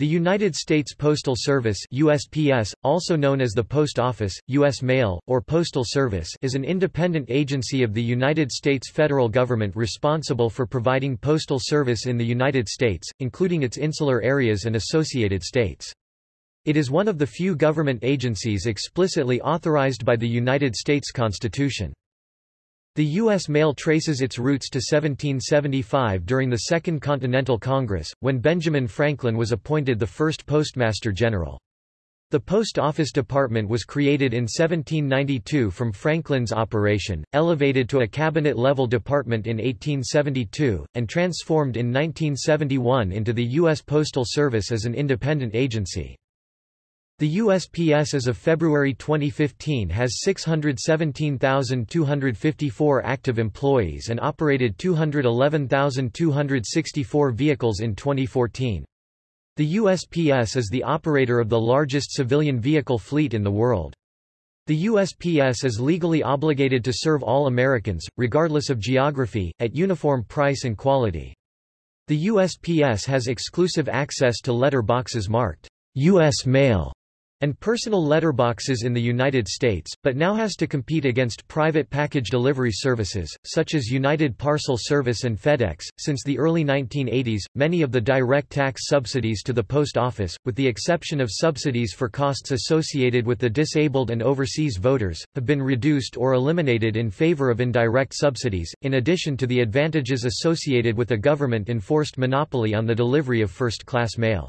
The United States Postal Service USPS, also known as the Post Office, U.S. Mail, or Postal Service is an independent agency of the United States federal government responsible for providing postal service in the United States, including its insular areas and associated states. It is one of the few government agencies explicitly authorized by the United States Constitution. The U.S. mail traces its roots to 1775 during the Second Continental Congress, when Benjamin Franklin was appointed the first Postmaster General. The Post Office Department was created in 1792 from Franklin's operation, elevated to a cabinet-level department in 1872, and transformed in 1971 into the U.S. Postal Service as an independent agency. The USPS as of February 2015 has 617,254 active employees and operated 211,264 vehicles in 2014. The USPS is the operator of the largest civilian vehicle fleet in the world. The USPS is legally obligated to serve all Americans, regardless of geography, at uniform price and quality. The USPS has exclusive access to letter boxes marked U.S. Mail and personal letterboxes in the United States, but now has to compete against private package delivery services, such as United Parcel Service and FedEx. Since the early 1980s, many of the direct tax subsidies to the post office, with the exception of subsidies for costs associated with the disabled and overseas voters, have been reduced or eliminated in favor of indirect subsidies, in addition to the advantages associated with a government-enforced monopoly on the delivery of first-class mail.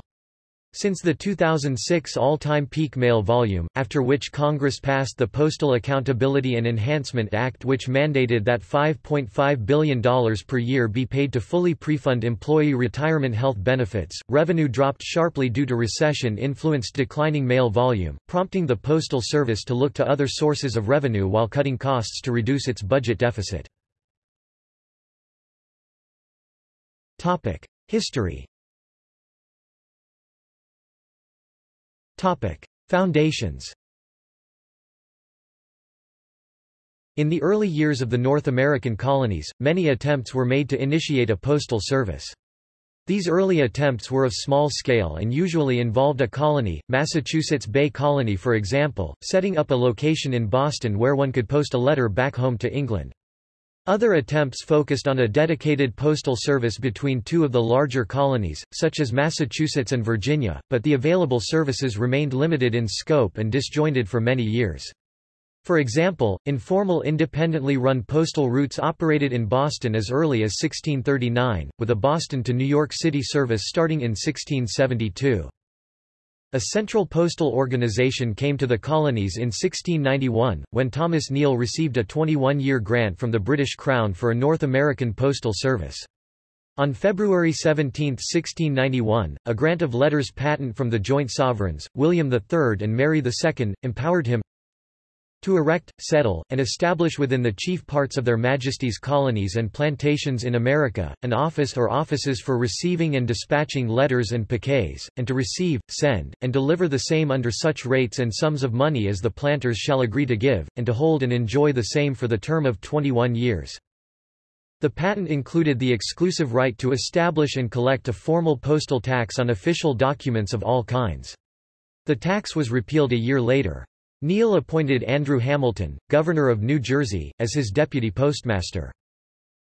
Since the 2006 all-time peak mail volume, after which Congress passed the Postal Accountability and Enhancement Act which mandated that $5.5 billion per year be paid to fully prefund employee retirement health benefits, revenue dropped sharply due to recession-influenced declining mail volume, prompting the Postal Service to look to other sources of revenue while cutting costs to reduce its budget deficit. History Topic: Foundations. In the early years of the North American colonies, many attempts were made to initiate a postal service. These early attempts were of small scale and usually involved a colony, Massachusetts Bay Colony for example, setting up a location in Boston where one could post a letter back home to England. Other attempts focused on a dedicated postal service between two of the larger colonies, such as Massachusetts and Virginia, but the available services remained limited in scope and disjointed for many years. For example, informal independently run postal routes operated in Boston as early as 1639, with a Boston to New York City service starting in 1672. A central postal organization came to the colonies in 1691, when Thomas Neal received a 21-year grant from the British Crown for a North American postal service. On February 17, 1691, a grant of letters patent from the joint sovereigns, William III and Mary II, empowered him to erect, settle, and establish within the chief parts of their majesties' colonies and plantations in America, an office or offices for receiving and dispatching letters and paquets, and to receive, send, and deliver the same under such rates and sums of money as the planters shall agree to give, and to hold and enjoy the same for the term of 21 years. The patent included the exclusive right to establish and collect a formal postal tax on official documents of all kinds. The tax was repealed a year later. Neal appointed Andrew Hamilton, governor of New Jersey, as his deputy postmaster.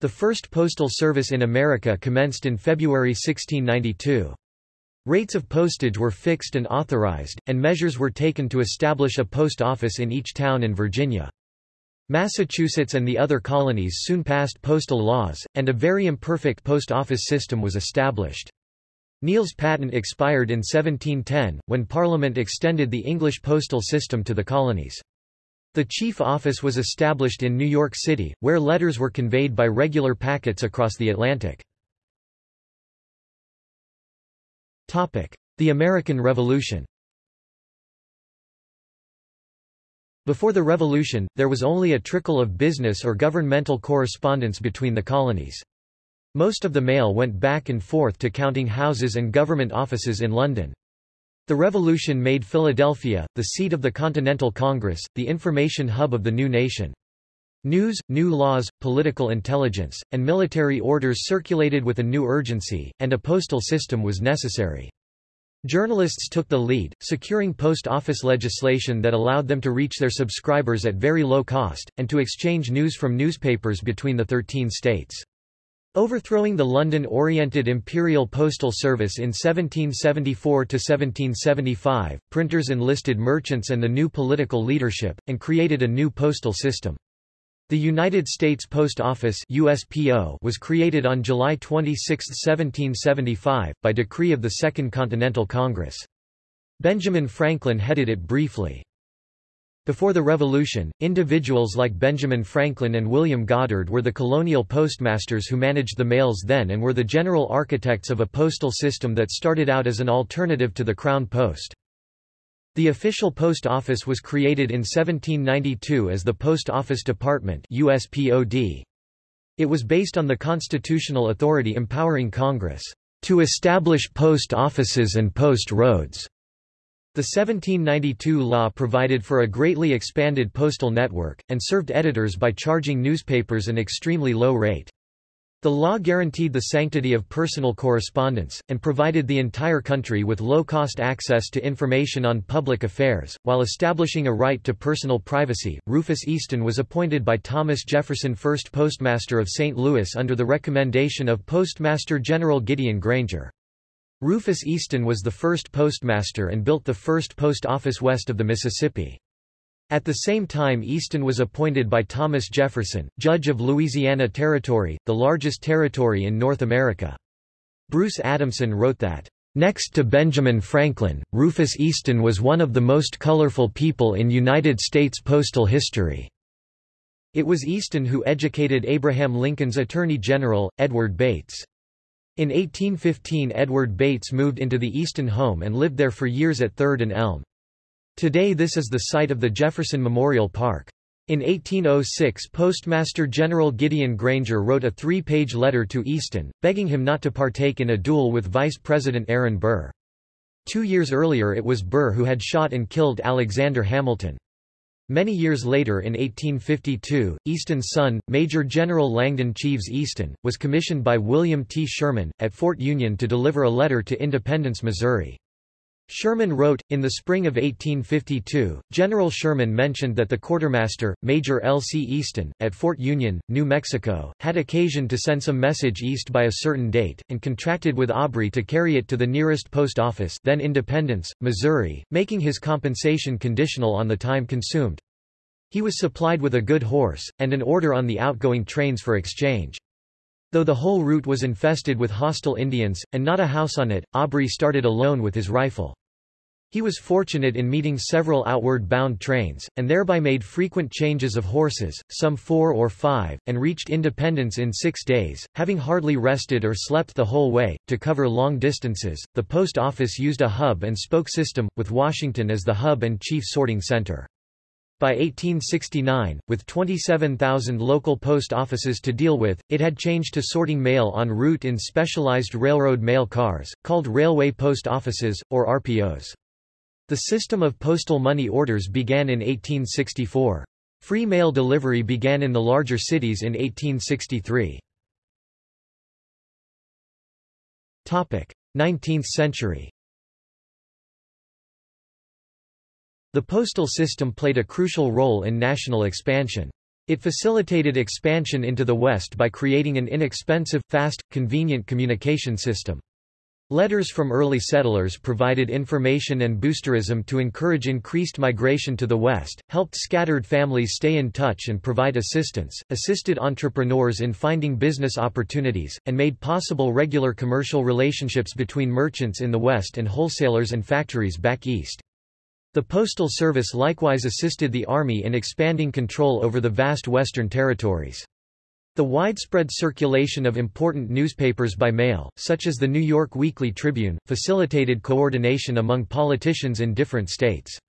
The first postal service in America commenced in February 1692. Rates of postage were fixed and authorized, and measures were taken to establish a post office in each town in Virginia. Massachusetts and the other colonies soon passed postal laws, and a very imperfect post office system was established. Neal's patent expired in 1710, when Parliament extended the English postal system to the colonies. The chief office was established in New York City, where letters were conveyed by regular packets across the Atlantic. The American Revolution Before the Revolution, there was only a trickle of business or governmental correspondence between the colonies. Most of the mail went back and forth to counting houses and government offices in London. The revolution made Philadelphia, the seat of the Continental Congress, the information hub of the new nation. News, new laws, political intelligence, and military orders circulated with a new urgency, and a postal system was necessary. Journalists took the lead, securing post office legislation that allowed them to reach their subscribers at very low cost, and to exchange news from newspapers between the 13 states. Overthrowing the London-oriented Imperial Postal Service in 1774–1775, printers enlisted merchants and the new political leadership, and created a new postal system. The United States Post Office USPO was created on July 26, 1775, by decree of the Second Continental Congress. Benjamin Franklin headed it briefly. Before the Revolution, individuals like Benjamin Franklin and William Goddard were the colonial postmasters who managed the mails then and were the general architects of a postal system that started out as an alternative to the Crown Post. The official post office was created in 1792 as the Post Office Department USPOD. It was based on the constitutional authority empowering Congress to establish post offices and post roads. The 1792 law provided for a greatly expanded postal network, and served editors by charging newspapers an extremely low rate. The law guaranteed the sanctity of personal correspondence, and provided the entire country with low-cost access to information on public affairs, while establishing a right to personal privacy. Rufus Easton was appointed by Thomas Jefferson first postmaster of St. Louis under the recommendation of Postmaster General Gideon Granger. Rufus Easton was the first postmaster and built the first post office west of the Mississippi. At the same time Easton was appointed by Thomas Jefferson, judge of Louisiana Territory, the largest territory in North America. Bruce Adamson wrote that, "...next to Benjamin Franklin, Rufus Easton was one of the most colorful people in United States postal history." It was Easton who educated Abraham Lincoln's Attorney General, Edward Bates. In 1815 Edward Bates moved into the Easton home and lived there for years at 3rd and Elm. Today this is the site of the Jefferson Memorial Park. In 1806 Postmaster General Gideon Granger wrote a three-page letter to Easton, begging him not to partake in a duel with Vice President Aaron Burr. Two years earlier it was Burr who had shot and killed Alexander Hamilton. Many years later in 1852, Easton's son, Major General Langdon Cheves Easton, was commissioned by William T. Sherman, at Fort Union to deliver a letter to Independence, Missouri. Sherman wrote, in the spring of 1852, General Sherman mentioned that the quartermaster, Major L. C. Easton, at Fort Union, New Mexico, had occasion to send some message east by a certain date, and contracted with Aubrey to carry it to the nearest post office then Independence, Missouri, making his compensation conditional on the time consumed. He was supplied with a good horse, and an order on the outgoing trains for exchange. Though the whole route was infested with hostile Indians, and not a house on it, Aubrey started alone with his rifle. He was fortunate in meeting several outward-bound trains, and thereby made frequent changes of horses, some four or five, and reached Independence in six days, having hardly rested or slept the whole way. To cover long distances, the post office used a hub-and-spoke system, with Washington as the hub and chief sorting center. By 1869, with 27,000 local post offices to deal with, it had changed to sorting mail en route in specialized railroad mail cars, called railway post offices, or RPOs. The system of postal money orders began in 1864. Free mail delivery began in the larger cities in 1863. 19th century The postal system played a crucial role in national expansion. It facilitated expansion into the West by creating an inexpensive, fast, convenient communication system. Letters from early settlers provided information and boosterism to encourage increased migration to the West, helped scattered families stay in touch and provide assistance, assisted entrepreneurs in finding business opportunities, and made possible regular commercial relationships between merchants in the West and wholesalers and factories back east. The Postal Service likewise assisted the Army in expanding control over the vast Western territories. The widespread circulation of important newspapers by mail, such as the New York Weekly Tribune, facilitated coordination among politicians in different states.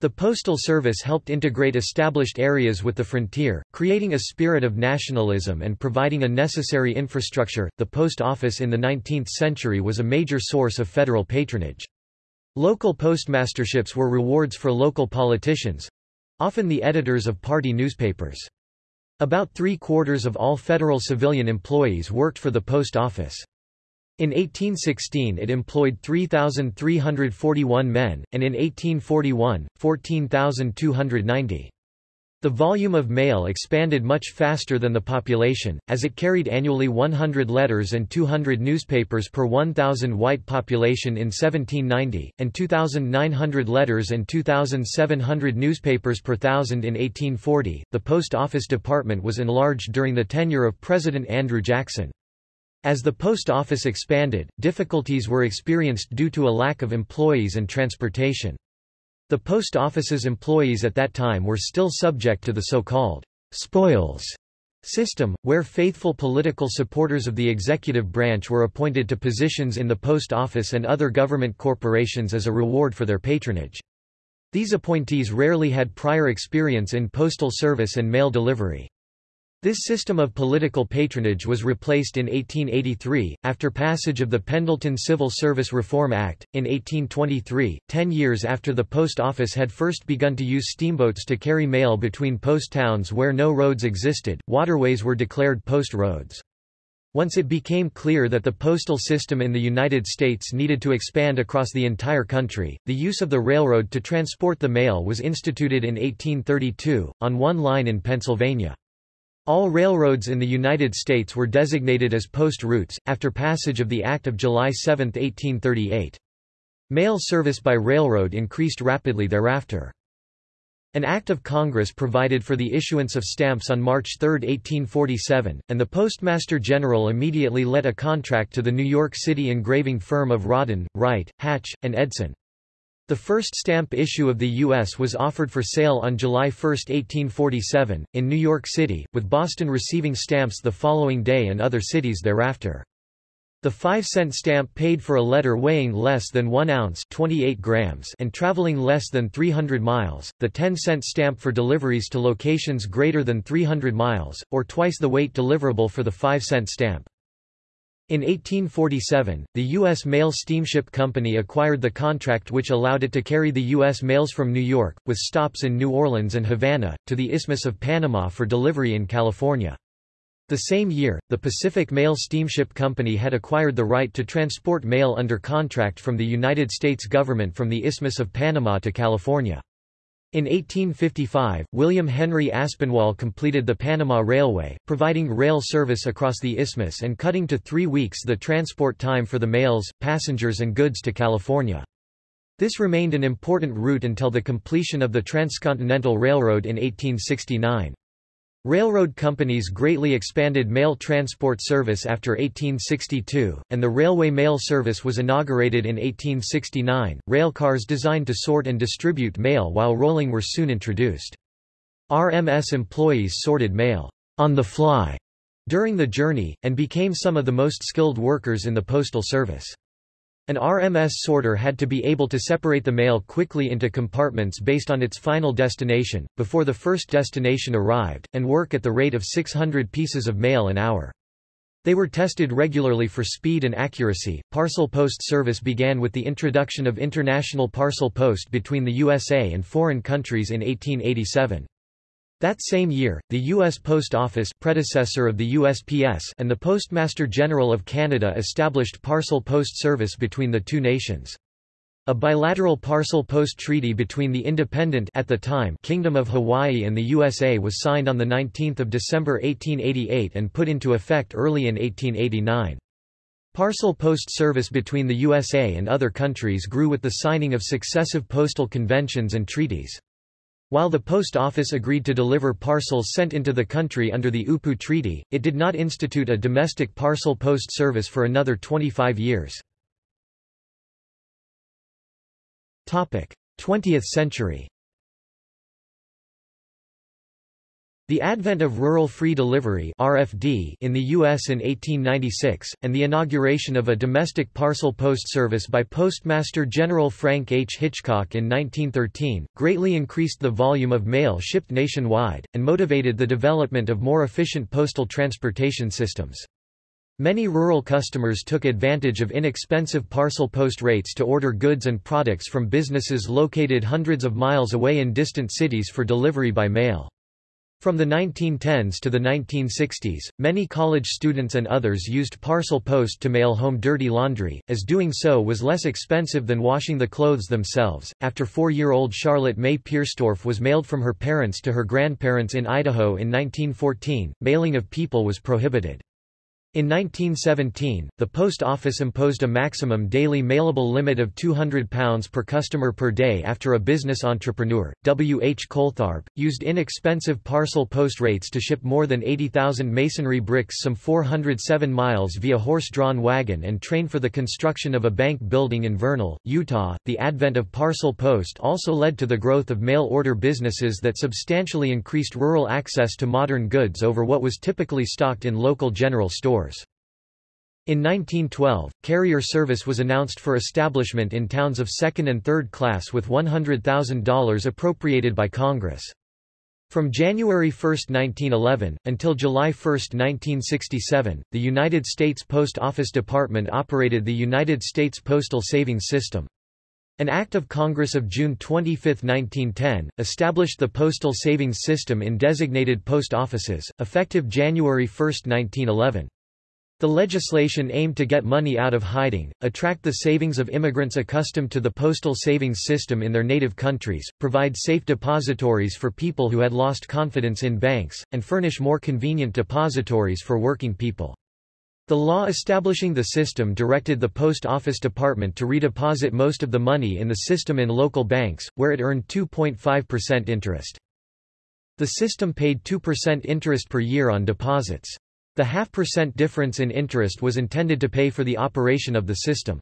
The Postal Service helped integrate established areas with the frontier, creating a spirit of nationalism and providing a necessary infrastructure. The post office in the 19th century was a major source of federal patronage. Local postmasterships were rewards for local politicians—often the editors of party newspapers. About three-quarters of all federal civilian employees worked for the post office. In 1816 it employed 3,341 men, and in 1841, 14,290. The volume of mail expanded much faster than the population, as it carried annually 100 letters and 200 newspapers per 1,000 white population in 1790, and 2,900 letters and 2,700 newspapers per thousand in 1840. The Post Office Department was enlarged during the tenure of President Andrew Jackson. As the post office expanded, difficulties were experienced due to a lack of employees and transportation. The post office's employees at that time were still subject to the so-called spoils system, where faithful political supporters of the executive branch were appointed to positions in the post office and other government corporations as a reward for their patronage. These appointees rarely had prior experience in postal service and mail delivery. This system of political patronage was replaced in 1883, after passage of the Pendleton Civil Service Reform Act. In 1823, ten years after the post office had first begun to use steamboats to carry mail between post towns where no roads existed, waterways were declared post roads. Once it became clear that the postal system in the United States needed to expand across the entire country, the use of the railroad to transport the mail was instituted in 1832, on one line in Pennsylvania. All railroads in the United States were designated as post routes, after passage of the Act of July 7, 1838. Mail service by railroad increased rapidly thereafter. An Act of Congress provided for the issuance of stamps on March 3, 1847, and the Postmaster General immediately let a contract to the New York City engraving firm of Rawdon, Wright, Hatch, and Edson. The first stamp issue of the U.S. was offered for sale on July 1, 1847, in New York City, with Boston receiving stamps the following day and other cities thereafter. The 5-cent stamp paid for a letter weighing less than 1 ounce 28 grams and traveling less than 300 miles, the 10-cent stamp for deliveries to locations greater than 300 miles, or twice the weight deliverable for the 5-cent stamp. In 1847, the U.S. Mail Steamship Company acquired the contract which allowed it to carry the U.S. mails from New York, with stops in New Orleans and Havana, to the Isthmus of Panama for delivery in California. The same year, the Pacific Mail Steamship Company had acquired the right to transport mail under contract from the United States government from the Isthmus of Panama to California. In 1855, William Henry Aspinwall completed the Panama Railway, providing rail service across the isthmus and cutting to three weeks the transport time for the mails, passengers and goods to California. This remained an important route until the completion of the Transcontinental Railroad in 1869. Railroad companies greatly expanded mail transport service after 1862, and the railway mail service was inaugurated in 1869. Railcars designed to sort and distribute mail while rolling were soon introduced. RMS employees sorted mail on the fly during the journey, and became some of the most skilled workers in the postal service. An RMS sorter had to be able to separate the mail quickly into compartments based on its final destination, before the first destination arrived, and work at the rate of 600 pieces of mail an hour. They were tested regularly for speed and accuracy. Parcel post service began with the introduction of international parcel post between the USA and foreign countries in 1887. That same year, the U.S. Post Office predecessor of the USPS and the Postmaster General of Canada established parcel post service between the two nations. A bilateral parcel post treaty between the independent at the time Kingdom of Hawaii and the USA was signed on 19 December 1888 and put into effect early in 1889. Parcel post service between the USA and other countries grew with the signing of successive postal conventions and treaties. While the post office agreed to deliver parcels sent into the country under the UPU Treaty, it did not institute a domestic parcel post service for another 25 years. 20th century The advent of Rural Free Delivery RFD in the U.S. in 1896, and the inauguration of a domestic parcel post service by Postmaster General Frank H. Hitchcock in 1913, greatly increased the volume of mail shipped nationwide, and motivated the development of more efficient postal transportation systems. Many rural customers took advantage of inexpensive parcel post rates to order goods and products from businesses located hundreds of miles away in distant cities for delivery by mail. From the 1910s to the 1960s, many college students and others used parcel post to mail home dirty laundry, as doing so was less expensive than washing the clothes themselves. After four year old Charlotte May Pierstorff was mailed from her parents to her grandparents in Idaho in 1914, mailing of people was prohibited. In 1917, the Post Office imposed a maximum daily mailable limit of £200 per customer per day after a business entrepreneur, W. H. Coltharp, used inexpensive parcel post rates to ship more than 80,000 masonry bricks some 407 miles via horse-drawn wagon and train for the construction of a bank building in Vernal, Utah. The advent of parcel post also led to the growth of mail-order businesses that substantially increased rural access to modern goods over what was typically stocked in local general stores. In 1912, carrier service was announced for establishment in towns of second and third class with $100,000 appropriated by Congress. From January 1, 1911, until July 1, 1967, the United States Post Office Department operated the United States Postal Savings System. An Act of Congress of June 25, 1910, established the Postal Savings System in designated post offices, effective January 1, 1911. The legislation aimed to get money out of hiding, attract the savings of immigrants accustomed to the postal savings system in their native countries, provide safe depositories for people who had lost confidence in banks, and furnish more convenient depositories for working people. The law establishing the system directed the Post Office Department to redeposit most of the money in the system in local banks, where it earned 2.5% interest. The system paid 2% interest per year on deposits. The half-percent difference in interest was intended to pay for the operation of the system.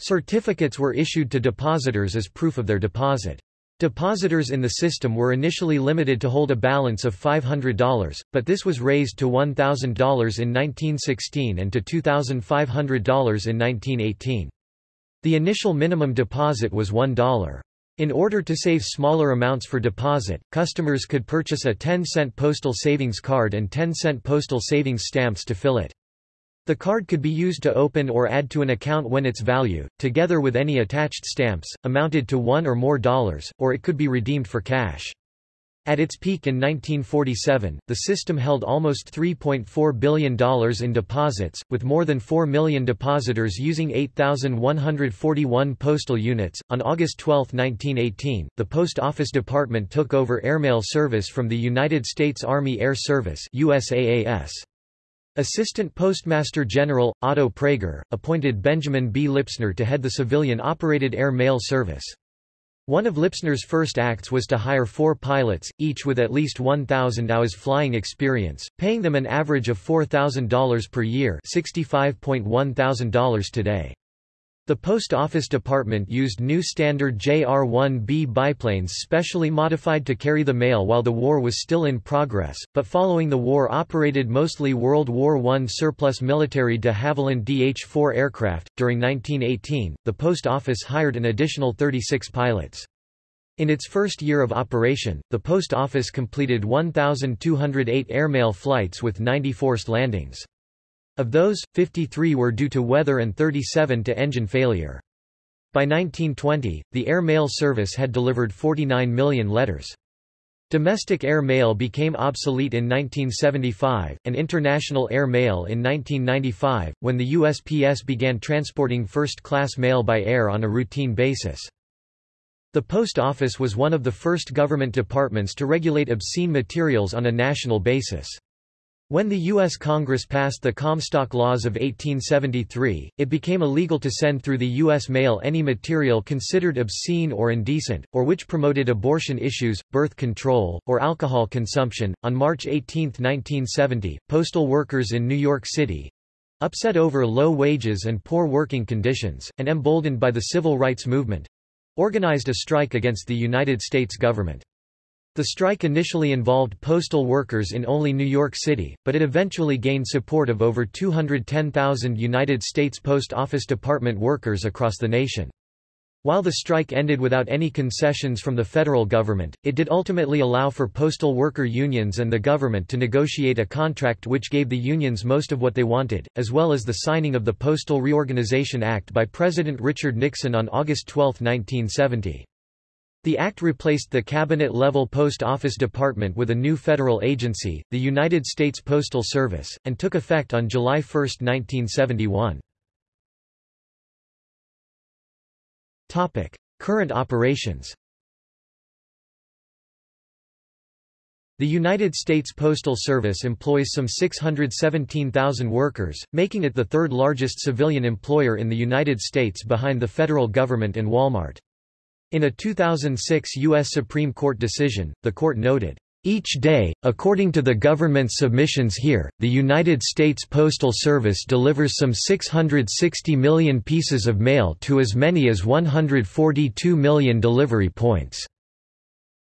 Certificates were issued to depositors as proof of their deposit. Depositors in the system were initially limited to hold a balance of $500, but this was raised to $1,000 in 1916 and to $2,500 in 1918. The initial minimum deposit was $1. In order to save smaller amounts for deposit, customers could purchase a 10-cent postal savings card and 10-cent postal savings stamps to fill it. The card could be used to open or add to an account when its value, together with any attached stamps, amounted to one or more dollars, or it could be redeemed for cash. At its peak in 1947, the system held almost $3.4 billion in deposits, with more than 4 million depositors using 8,141 postal units. On August 12, 1918, the Post Office Department took over airmail service from the United States Army Air Service USAAS. Assistant Postmaster General, Otto Prager, appointed Benjamin B. Lipsner to head the civilian-operated air mail service. One of Lipsner's first acts was to hire four pilots, each with at least 1,000 hours flying experience, paying them an average of $4,000 per year $65,100 today. The Post Office Department used new standard JR-1B biplanes specially modified to carry the mail while the war was still in progress, but following the war operated mostly World War I surplus military de Havilland DH-4 aircraft. During 1918, the Post Office hired an additional 36 pilots. In its first year of operation, the Post Office completed 1,208 airmail flights with 90 forced landings. Of those, 53 were due to weather and 37 to engine failure. By 1920, the air mail service had delivered 49 million letters. Domestic air mail became obsolete in 1975, and international air mail in 1995, when the USPS began transporting first-class mail by air on a routine basis. The Post Office was one of the first government departments to regulate obscene materials on a national basis. When the U.S. Congress passed the Comstock Laws of 1873, it became illegal to send through the U.S. mail any material considered obscene or indecent, or which promoted abortion issues, birth control, or alcohol consumption. On March 18, 1970, postal workers in New York City upset over low wages and poor working conditions, and emboldened by the civil rights movement organized a strike against the United States government. The strike initially involved postal workers in only New York City, but it eventually gained support of over 210,000 United States Post Office Department workers across the nation. While the strike ended without any concessions from the federal government, it did ultimately allow for postal worker unions and the government to negotiate a contract which gave the unions most of what they wanted, as well as the signing of the Postal Reorganization Act by President Richard Nixon on August 12, 1970. The act replaced the cabinet-level post office department with a new federal agency, the United States Postal Service, and took effect on July 1, 1971. Topic: Current operations. The United States Postal Service employs some 617,000 workers, making it the third largest civilian employer in the United States behind the federal government and Walmart. In a 2006 U.S. Supreme Court decision, the court noted, each day, according to the government's submissions here, the United States Postal Service delivers some 660 million pieces of mail to as many as 142 million delivery points.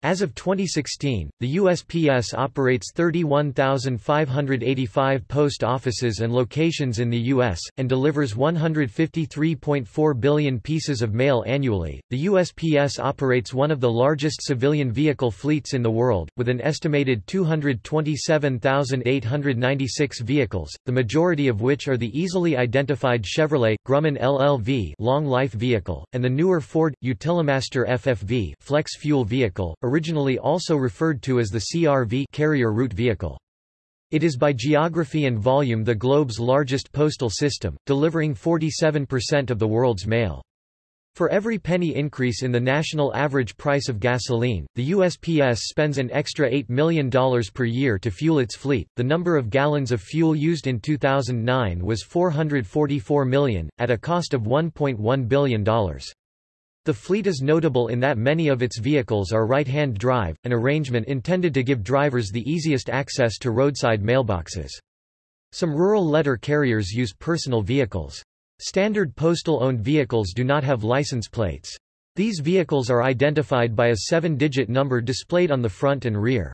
As of 2016, the USPS operates 31,585 post offices and locations in the U.S., and delivers 153.4 billion pieces of mail annually. The USPS operates one of the largest civilian vehicle fleets in the world, with an estimated 227,896 vehicles, the majority of which are the easily identified Chevrolet, Grumman LLV long life vehicle, and the newer Ford, Utilimaster FFV flex fuel vehicle, originally also referred to as the CRV carrier route vehicle. It is by geography and volume the globe's largest postal system, delivering 47% of the world's mail. For every penny increase in the national average price of gasoline, the USPS spends an extra $8 million per year to fuel its fleet. The number of gallons of fuel used in 2009 was 444 million, at a cost of $1.1 billion. The fleet is notable in that many of its vehicles are right-hand drive, an arrangement intended to give drivers the easiest access to roadside mailboxes. Some rural letter carriers use personal vehicles. Standard postal-owned vehicles do not have license plates. These vehicles are identified by a seven-digit number displayed on the front and rear.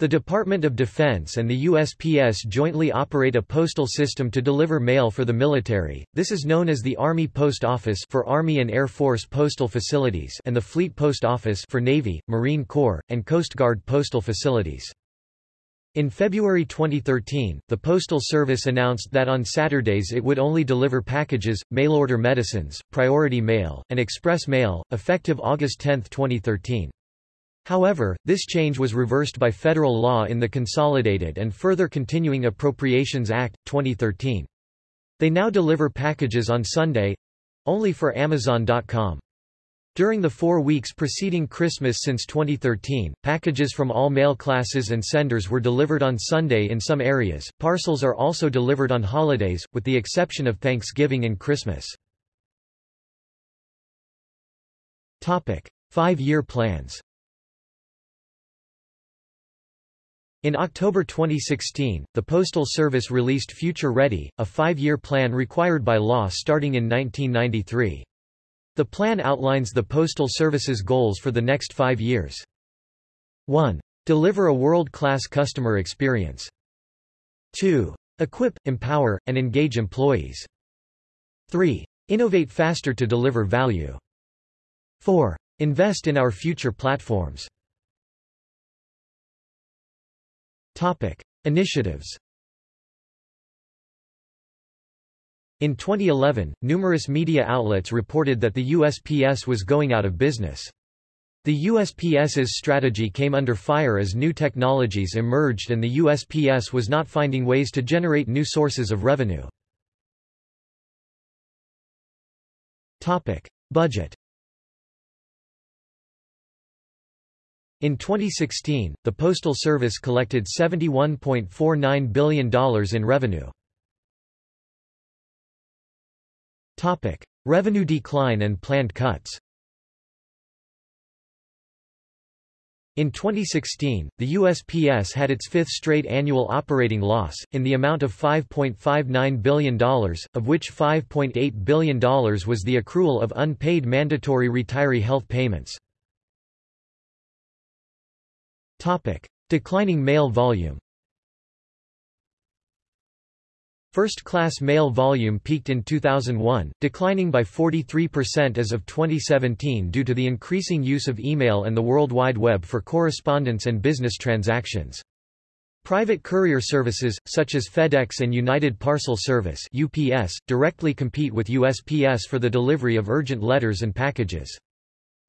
The Department of Defense and the USPS jointly operate a postal system to deliver mail for the military. This is known as the Army Post Office for Army and Air Force postal facilities and the Fleet Post Office for Navy, Marine Corps, and Coast Guard postal facilities. In February 2013, the Postal Service announced that on Saturdays it would only deliver packages, mail-order medicines, priority mail, and express mail, effective August 10, 2013. However, this change was reversed by federal law in the Consolidated and Further Continuing Appropriations Act, 2013. They now deliver packages on Sunday—only for Amazon.com. During the four weeks preceding Christmas since 2013, packages from all mail classes and senders were delivered on Sunday in some areas. Parcels are also delivered on holidays, with the exception of Thanksgiving and Christmas. Topic: Five-year plans. In October 2016, the Postal Service released Future Ready, a five-year plan required by law starting in 1993. The plan outlines the Postal Service's goals for the next five years. 1. Deliver a world-class customer experience. 2. Equip, empower, and engage employees. 3. Innovate faster to deliver value. 4. Invest in our future platforms. Topic. Initiatives In 2011, numerous media outlets reported that the USPS was going out of business. The USPS's strategy came under fire as new technologies emerged and the USPS was not finding ways to generate new sources of revenue. Topic. Budget In 2016, the Postal Service collected $71.49 billion in revenue. Topic. Revenue decline and planned cuts In 2016, the USPS had its fifth straight annual operating loss, in the amount of $5.59 billion, of which $5.8 billion was the accrual of unpaid mandatory retiree health payments. Topic. Declining mail volume First-class mail volume peaked in 2001, declining by 43% as of 2017 due to the increasing use of email and the World Wide Web for correspondence and business transactions. Private courier services, such as FedEx and United Parcel Service UPS, directly compete with USPS for the delivery of urgent letters and packages.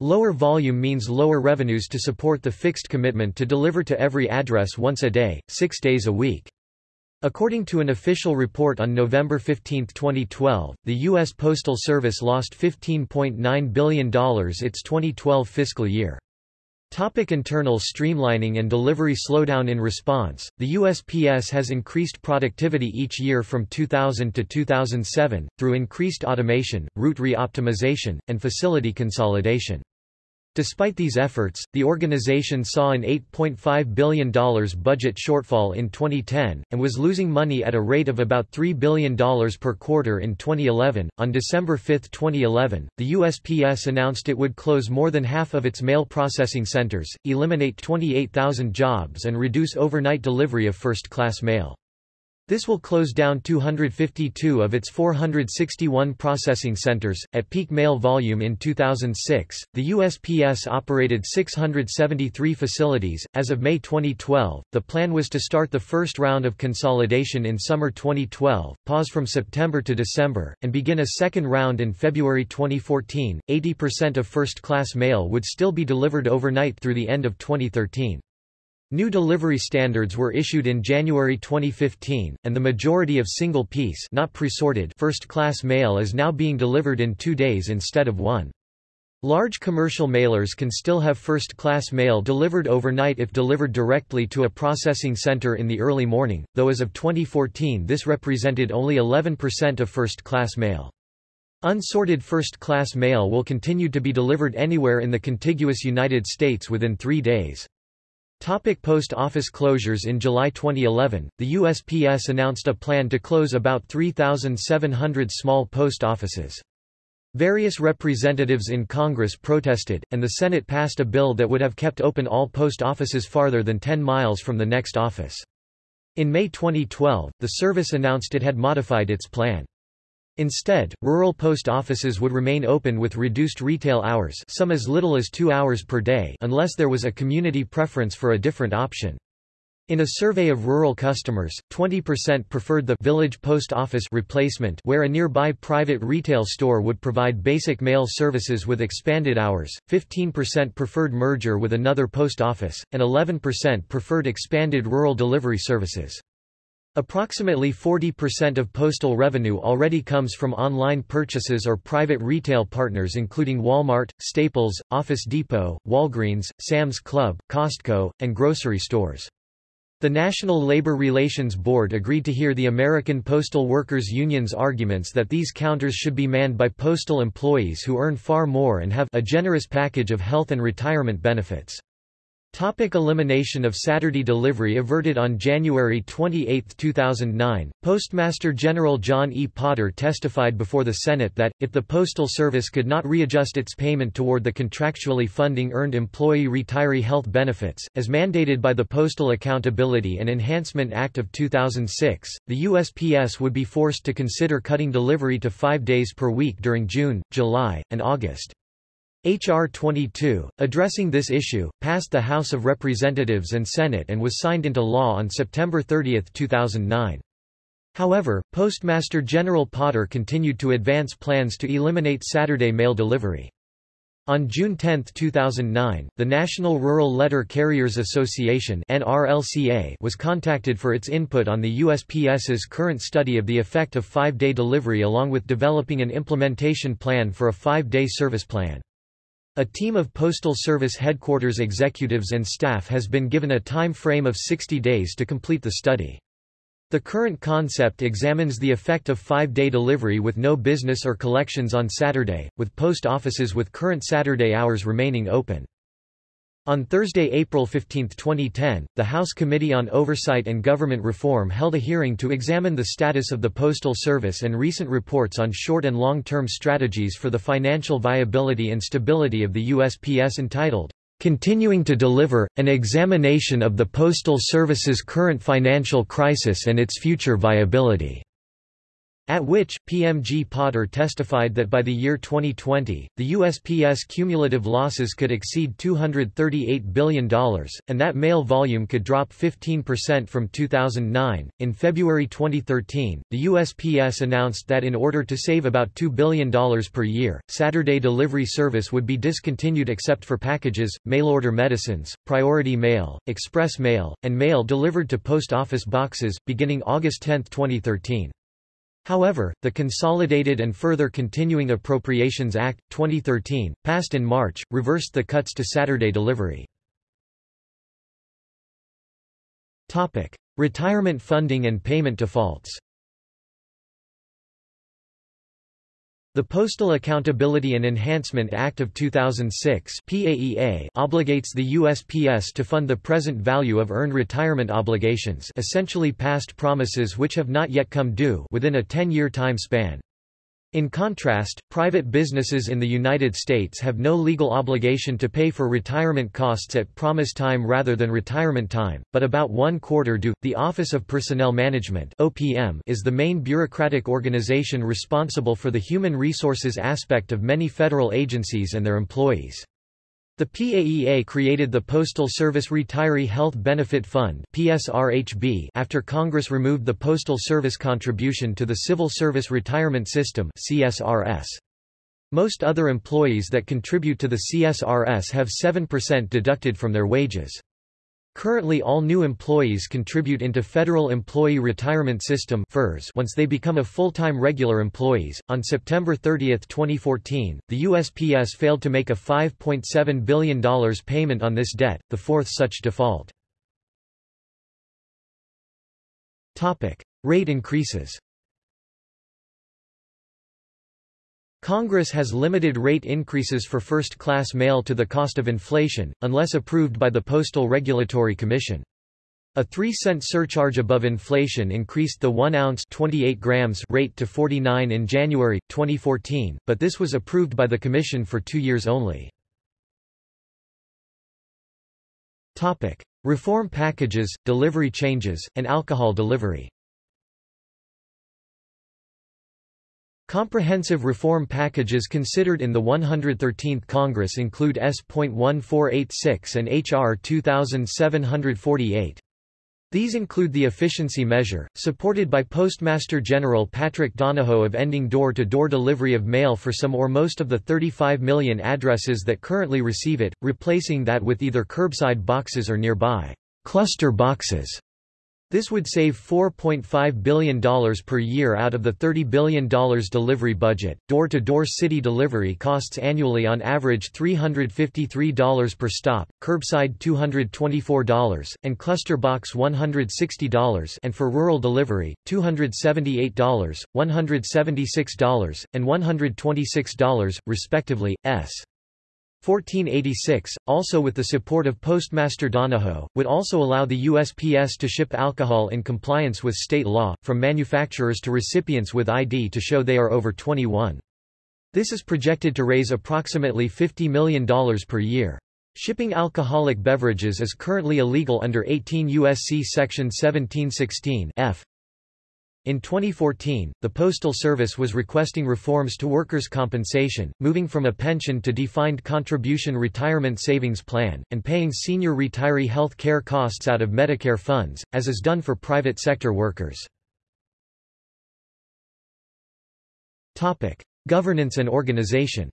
Lower volume means lower revenues to support the fixed commitment to deliver to every address once a day, six days a week. According to an official report on November 15, 2012, the U.S. Postal Service lost $15.9 billion its 2012 fiscal year. Topic internal streamlining and delivery slowdown In response, the USPS has increased productivity each year from 2000 to 2007, through increased automation, route re-optimization, and facility consolidation. Despite these efforts, the organization saw an $8.5 billion budget shortfall in 2010, and was losing money at a rate of about $3 billion per quarter in 2011. On December 5, 2011, the USPS announced it would close more than half of its mail processing centers, eliminate 28,000 jobs, and reduce overnight delivery of first class mail. This will close down 252 of its 461 processing centers. At peak mail volume in 2006, the USPS operated 673 facilities. As of May 2012, the plan was to start the first round of consolidation in summer 2012, pause from September to December, and begin a second round in February 2014. 80% of first class mail would still be delivered overnight through the end of 2013. New delivery standards were issued in January 2015, and the majority of single-piece first-class mail is now being delivered in two days instead of one. Large commercial mailers can still have first-class mail delivered overnight if delivered directly to a processing center in the early morning, though as of 2014 this represented only 11% of first-class mail. Unsorted first-class mail will continue to be delivered anywhere in the contiguous United States within three days. Topic post office closures In July 2011, the USPS announced a plan to close about 3,700 small post offices. Various representatives in Congress protested, and the Senate passed a bill that would have kept open all post offices farther than 10 miles from the next office. In May 2012, the service announced it had modified its plan. Instead, rural post offices would remain open with reduced retail hours some as little as two hours per day unless there was a community preference for a different option. In a survey of rural customers, 20% preferred the village post office replacement where a nearby private retail store would provide basic mail services with expanded hours, 15% preferred merger with another post office, and 11% preferred expanded rural delivery services. Approximately 40% of postal revenue already comes from online purchases or private retail partners including Walmart, Staples, Office Depot, Walgreens, Sam's Club, Costco, and grocery stores. The National Labor Relations Board agreed to hear the American Postal Workers Union's arguments that these counters should be manned by postal employees who earn far more and have a generous package of health and retirement benefits. Topic elimination of Saturday delivery averted On January 28, 2009, Postmaster General John E. Potter testified before the Senate that, if the Postal Service could not readjust its payment toward the contractually funding earned employee retiree health benefits, as mandated by the Postal Accountability and Enhancement Act of 2006, the USPS would be forced to consider cutting delivery to five days per week during June, July, and August. H.R. 22, addressing this issue, passed the House of Representatives and Senate and was signed into law on September 30, 2009. However, Postmaster General Potter continued to advance plans to eliminate Saturday mail delivery. On June 10, 2009, the National Rural Letter Carriers Association was contacted for its input on the USPS's current study of the effect of five-day delivery along with developing an implementation plan for a five-day service plan. A team of Postal Service headquarters executives and staff has been given a time frame of 60 days to complete the study. The current concept examines the effect of five-day delivery with no business or collections on Saturday, with post offices with current Saturday hours remaining open. On Thursday, April 15, 2010, the House Committee on Oversight and Government Reform held a hearing to examine the status of the Postal Service and recent reports on short and long-term strategies for the financial viability and stability of the USPS entitled, Continuing to Deliver, an Examination of the Postal Service's Current Financial Crisis and Its Future Viability. At which, PMG Potter testified that by the year 2020, the USPS cumulative losses could exceed $238 billion, and that mail volume could drop 15% from 2009. In February 2013, the USPS announced that in order to save about $2 billion per year, Saturday delivery service would be discontinued except for packages, mail-order medicines, priority mail, express mail, and mail delivered to post office boxes, beginning August 10, 2013. However, the Consolidated and Further Continuing Appropriations Act, 2013, passed in March, reversed the cuts to Saturday delivery. Retirement funding and payment defaults The Postal Accountability and Enhancement Act of 2006 PAEA obligates the USPS to fund the present value of earned retirement obligations essentially past promises which have not yet come due within a 10-year time span. In contrast, private businesses in the United States have no legal obligation to pay for retirement costs at promise time rather than retirement time, but about one quarter do. The Office of Personnel Management (OPM) is the main bureaucratic organization responsible for the human resources aspect of many federal agencies and their employees. The PAEA created the Postal Service Retiree Health Benefit Fund PSRHB after Congress removed the Postal Service contribution to the Civil Service Retirement System CSRS. Most other employees that contribute to the CSRS have 7% deducted from their wages. Currently all new employees contribute into Federal Employee Retirement System FERS once they become a full-time regular employees. On September 30, 2014, the USPS failed to make a $5.7 billion payment on this debt, the fourth such default. Topic: Rate increases. Congress has limited rate increases for first-class mail to the cost of inflation, unless approved by the Postal Regulatory Commission. A 3-cent surcharge above inflation increased the 1-ounce 28 grams rate to 49 in January, 2014, but this was approved by the Commission for two years only. Reform packages, delivery changes, and alcohol delivery Comprehensive reform packages considered in the 113th Congress include S.1486 and H.R. 2748. These include the efficiency measure, supported by Postmaster General Patrick Donahoe of ending door-to-door -door delivery of mail for some or most of the 35 million addresses that currently receive it, replacing that with either curbside boxes or nearby cluster boxes. This would save $4.5 billion per year out of the $30 billion delivery budget. Door to door city delivery costs annually on average $353 per stop, curbside $224, and cluster box $160 and for rural delivery, $278, $176, and $126, respectively. S. 1486, also with the support of Postmaster Donahoe, would also allow the USPS to ship alcohol in compliance with state law, from manufacturers to recipients with ID to show they are over 21. This is projected to raise approximately $50 million per year. Shipping alcoholic beverages is currently illegal under 18 U.S.C. Section 1716 F. In 2014, the Postal Service was requesting reforms to workers' compensation, moving from a pension to defined contribution retirement savings plan, and paying senior retiree health care costs out of Medicare funds, as is done for private sector workers. Governance and organization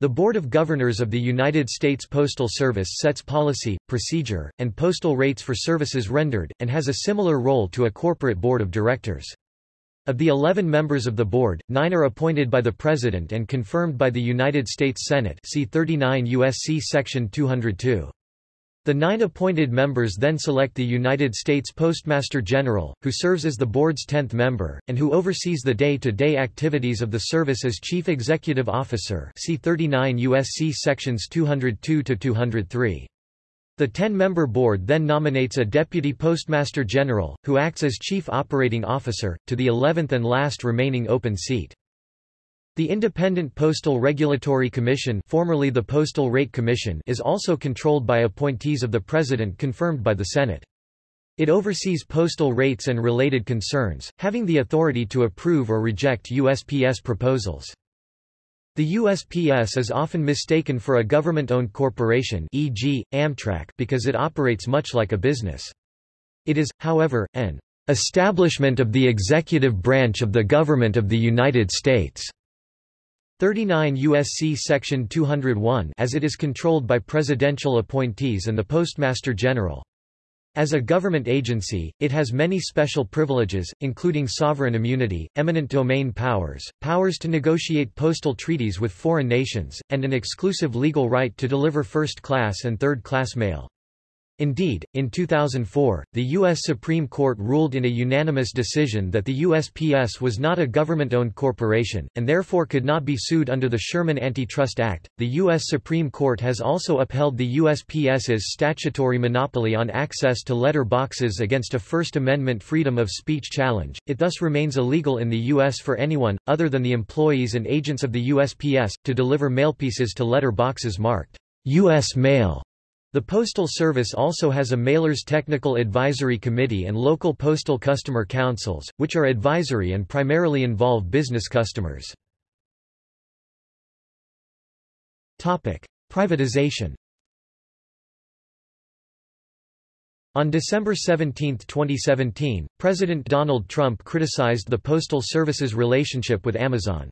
The Board of Governors of the United States Postal Service sets policy, procedure, and postal rates for services rendered, and has a similar role to a corporate board of directors. Of the 11 members of the board, nine are appointed by the President and confirmed by the United States Senate see 39 U.S.C. Section 202. The nine appointed members then select the United States Postmaster General, who serves as the board's tenth member, and who oversees the day-to-day -day activities of the service as Chief Executive Officer see 39 U.S.C. Sections 202-203. The ten-member board then nominates a Deputy Postmaster General, who acts as Chief Operating Officer, to the 11th and last remaining open seat. The Independent Postal Regulatory Commission formerly the Postal Rate Commission is also controlled by appointees of the President confirmed by the Senate. It oversees postal rates and related concerns, having the authority to approve or reject USPS proposals. The USPS is often mistaken for a government-owned corporation e.g., Amtrak because it operates much like a business. It is, however, an establishment of the executive branch of the government of the United States. 39 U.S.C. Section 201 as it is controlled by presidential appointees and the Postmaster General. As a government agency, it has many special privileges, including sovereign immunity, eminent domain powers, powers to negotiate postal treaties with foreign nations, and an exclusive legal right to deliver first-class and third-class mail. Indeed, in 2004, the U.S. Supreme Court ruled in a unanimous decision that the USPS was not a government-owned corporation, and therefore could not be sued under the Sherman Antitrust Act. The U.S. Supreme Court has also upheld the USPS's statutory monopoly on access to letter boxes against a First Amendment freedom of speech challenge. It thus remains illegal in the U.S. for anyone, other than the employees and agents of the USPS, to deliver mailpieces to letter boxes marked U.S. Mail the Postal Service also has a Mailers Technical Advisory Committee and local postal customer councils, which are advisory and primarily involve business customers. Privatization On December 17, 2017, President Donald Trump criticized the Postal Service's relationship with Amazon.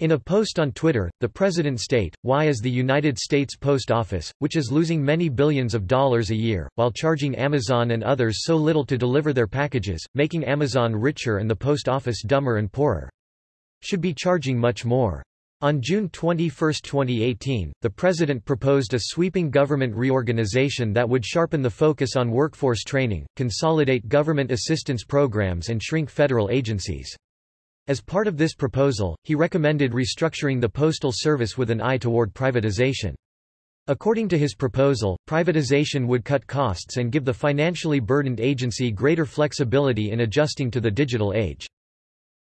In a post on Twitter, the president state, why is the United States Post Office, which is losing many billions of dollars a year, while charging Amazon and others so little to deliver their packages, making Amazon richer and the post office dumber and poorer? Should be charging much more. On June 21, 2018, the president proposed a sweeping government reorganization that would sharpen the focus on workforce training, consolidate government assistance programs and shrink federal agencies. As part of this proposal, he recommended restructuring the Postal Service with an eye toward privatization. According to his proposal, privatization would cut costs and give the financially burdened agency greater flexibility in adjusting to the digital age.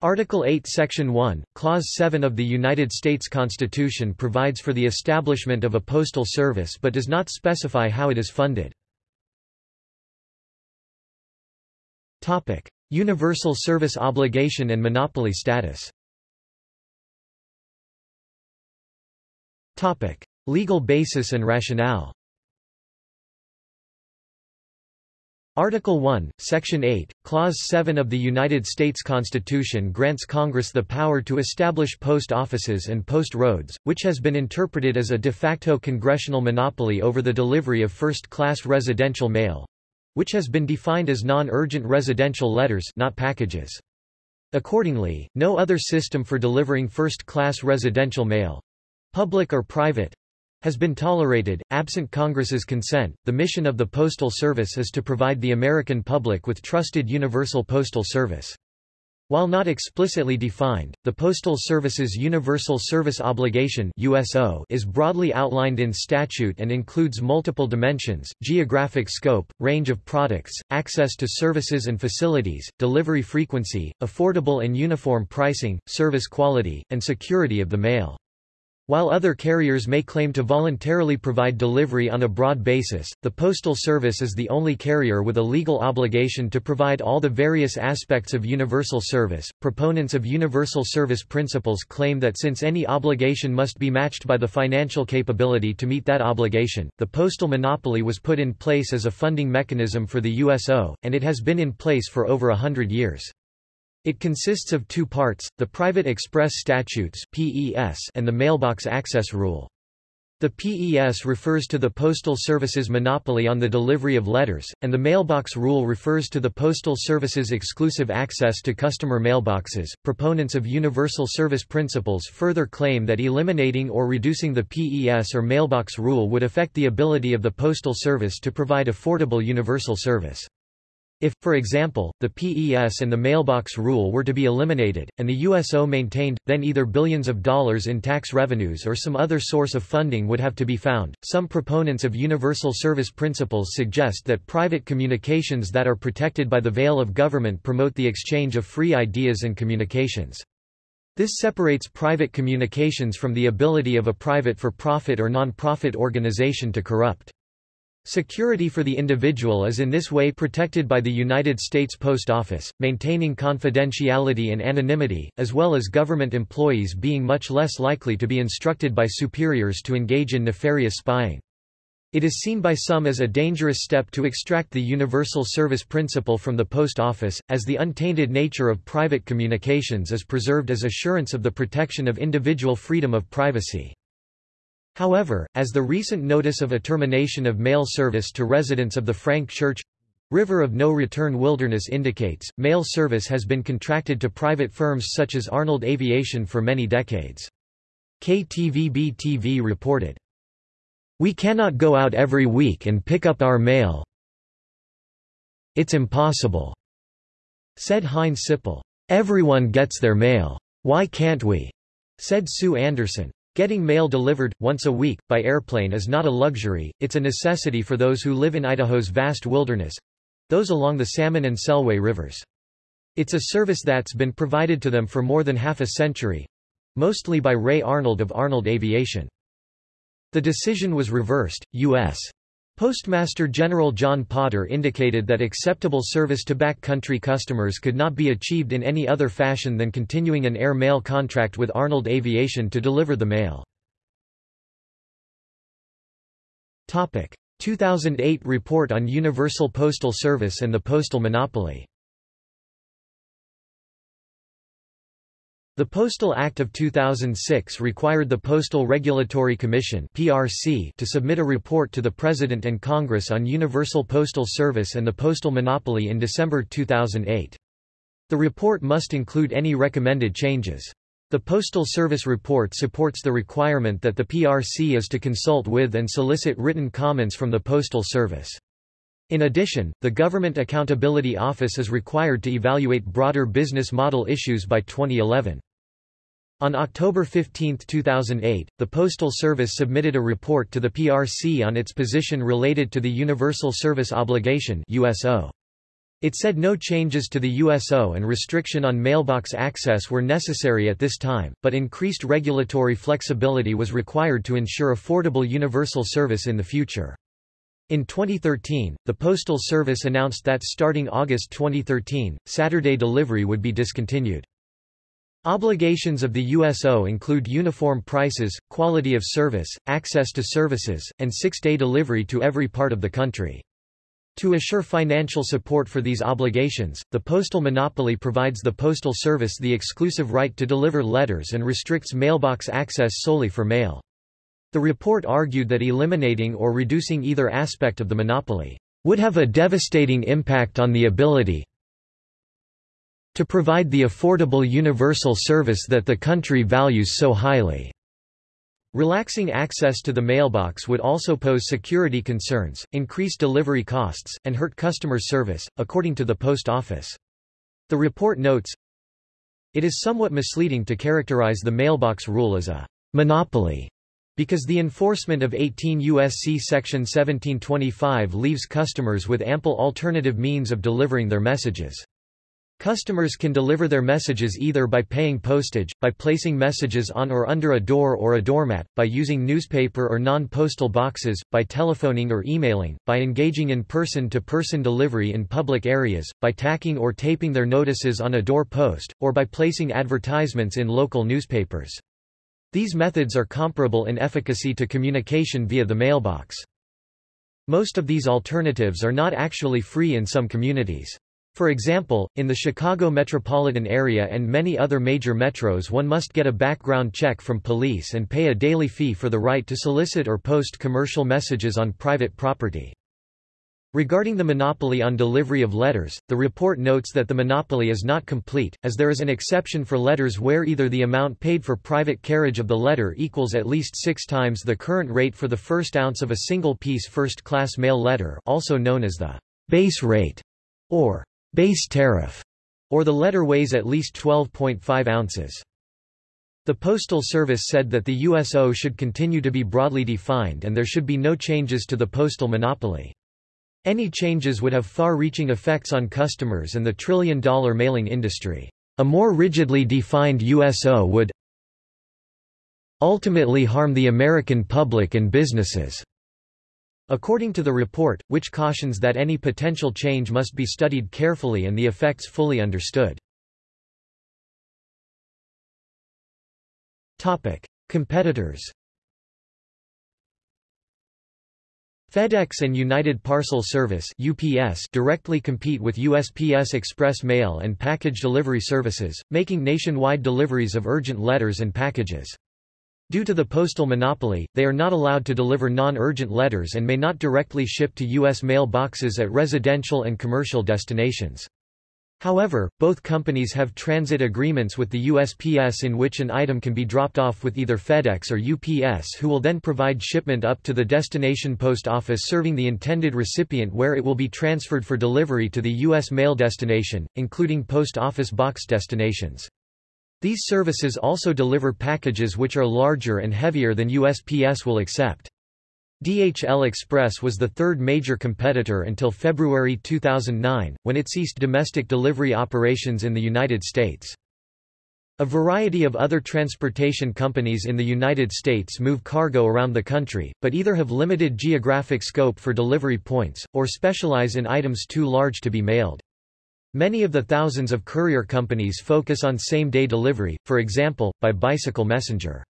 Article 8 Section 1, Clause 7 of the United States Constitution provides for the establishment of a postal service but does not specify how it is funded. Universal service obligation and monopoly status. Topic: Legal basis and rationale. Article 1, Section 8, Clause 7 of the United States Constitution grants Congress the power to establish post offices and post roads, which has been interpreted as a de facto congressional monopoly over the delivery of first-class residential mail, which has been defined as non-urgent residential letters not packages. Accordingly, no other system for delivering first-class residential mail—public or private, has been tolerated, absent Congress's consent. The mission of the Postal Service is to provide the American public with trusted universal postal service. While not explicitly defined, the Postal Service's Universal Service Obligation USO is broadly outlined in statute and includes multiple dimensions, geographic scope, range of products, access to services and facilities, delivery frequency, affordable and uniform pricing, service quality, and security of the mail. While other carriers may claim to voluntarily provide delivery on a broad basis, the Postal Service is the only carrier with a legal obligation to provide all the various aspects of universal service. Proponents of universal service principles claim that since any obligation must be matched by the financial capability to meet that obligation, the postal monopoly was put in place as a funding mechanism for the USO, and it has been in place for over a hundred years. It consists of two parts, the Private Express Statutes and the Mailbox Access Rule. The PES refers to the Postal Service's monopoly on the delivery of letters, and the Mailbox Rule refers to the Postal Service's exclusive access to customer mailboxes. Proponents of universal service principles further claim that eliminating or reducing the PES or Mailbox Rule would affect the ability of the Postal Service to provide affordable universal service. If, for example, the PES and the mailbox rule were to be eliminated, and the USO maintained, then either billions of dollars in tax revenues or some other source of funding would have to be found. Some proponents of universal service principles suggest that private communications that are protected by the veil of government promote the exchange of free ideas and communications. This separates private communications from the ability of a private for-profit or non-profit organization to corrupt. Security for the individual is in this way protected by the United States Post Office, maintaining confidentiality and anonymity, as well as government employees being much less likely to be instructed by superiors to engage in nefarious spying. It is seen by some as a dangerous step to extract the universal service principle from the post office, as the untainted nature of private communications is preserved as assurance of the protection of individual freedom of privacy. However, as the recent notice of a termination of mail service to residents of the Frank Church River of No Return Wilderness indicates, mail service has been contracted to private firms such as Arnold Aviation for many decades. KTVB-TV reported, We cannot go out every week and pick up our mail. It's impossible, said Heinz Sippel. Everyone gets their mail. Why can't we? said Sue Anderson. Getting mail delivered, once a week, by airplane is not a luxury, it's a necessity for those who live in Idaho's vast wilderness—those along the Salmon and Selway rivers. It's a service that's been provided to them for more than half a century—mostly by Ray Arnold of Arnold Aviation. The decision was reversed, U.S. Postmaster General John Potter indicated that acceptable service to backcountry customers could not be achieved in any other fashion than continuing an air mail contract with Arnold Aviation to deliver the mail. 2008 Report on Universal Postal Service and the Postal Monopoly The Postal Act of 2006 required the Postal Regulatory Commission (PRC) to submit a report to the President and Congress on universal postal service and the postal monopoly in December 2008. The report must include any recommended changes. The Postal Service report supports the requirement that the PRC is to consult with and solicit written comments from the Postal Service. In addition, the Government Accountability Office is required to evaluate broader business model issues by 2011. On October 15, 2008, the Postal Service submitted a report to the PRC on its position related to the Universal Service Obligation USO. It said no changes to the USO and restriction on mailbox access were necessary at this time, but increased regulatory flexibility was required to ensure affordable universal service in the future. In 2013, the Postal Service announced that starting August 2013, Saturday delivery would be discontinued. Obligations of the USO include uniform prices, quality of service, access to services, and six-day delivery to every part of the country. To assure financial support for these obligations, the postal monopoly provides the Postal Service the exclusive right to deliver letters and restricts mailbox access solely for mail. The report argued that eliminating or reducing either aspect of the monopoly would have a devastating impact on the ability to provide the affordable universal service that the country values so highly. Relaxing access to the mailbox would also pose security concerns, increase delivery costs, and hurt customer service, according to the Post Office. The report notes, It is somewhat misleading to characterize the mailbox rule as a monopoly because the enforcement of 18 U.S.C. Section 1725 leaves customers with ample alternative means of delivering their messages. Customers can deliver their messages either by paying postage, by placing messages on or under a door or a doormat, by using newspaper or non-postal boxes, by telephoning or emailing, by engaging in person-to-person -person delivery in public areas, by tacking or taping their notices on a door post, or by placing advertisements in local newspapers. These methods are comparable in efficacy to communication via the mailbox. Most of these alternatives are not actually free in some communities. For example, in the Chicago metropolitan area and many other major metros one must get a background check from police and pay a daily fee for the right to solicit or post commercial messages on private property. Regarding the monopoly on delivery of letters, the report notes that the monopoly is not complete, as there is an exception for letters where either the amount paid for private carriage of the letter equals at least six times the current rate for the first ounce of a single-piece first-class mail letter also known as the base rate, or base tariff, or the letter weighs at least 12.5 ounces. The Postal Service said that the USO should continue to be broadly defined and there should be no changes to the postal monopoly. Any changes would have far-reaching effects on customers and the trillion-dollar mailing industry. A more rigidly defined USO would ultimately harm the American public and businesses. According to the report, which cautions that any potential change must be studied carefully and the effects fully understood. Topic: Competitors FedEx and United Parcel Service UPS directly compete with USPS Express Mail and Package Delivery Services, making nationwide deliveries of urgent letters and packages. Due to the postal monopoly, they are not allowed to deliver non-urgent letters and may not directly ship to U.S. mailboxes at residential and commercial destinations. However, both companies have transit agreements with the USPS in which an item can be dropped off with either FedEx or UPS who will then provide shipment up to the destination post office serving the intended recipient where it will be transferred for delivery to the U.S. mail destination, including post office box destinations. These services also deliver packages which are larger and heavier than USPS will accept. DHL Express was the third major competitor until February 2009, when it ceased domestic delivery operations in the United States. A variety of other transportation companies in the United States move cargo around the country, but either have limited geographic scope for delivery points, or specialize in items too large to be mailed. Many of the thousands of courier companies focus on same-day delivery, for example, by bicycle messenger.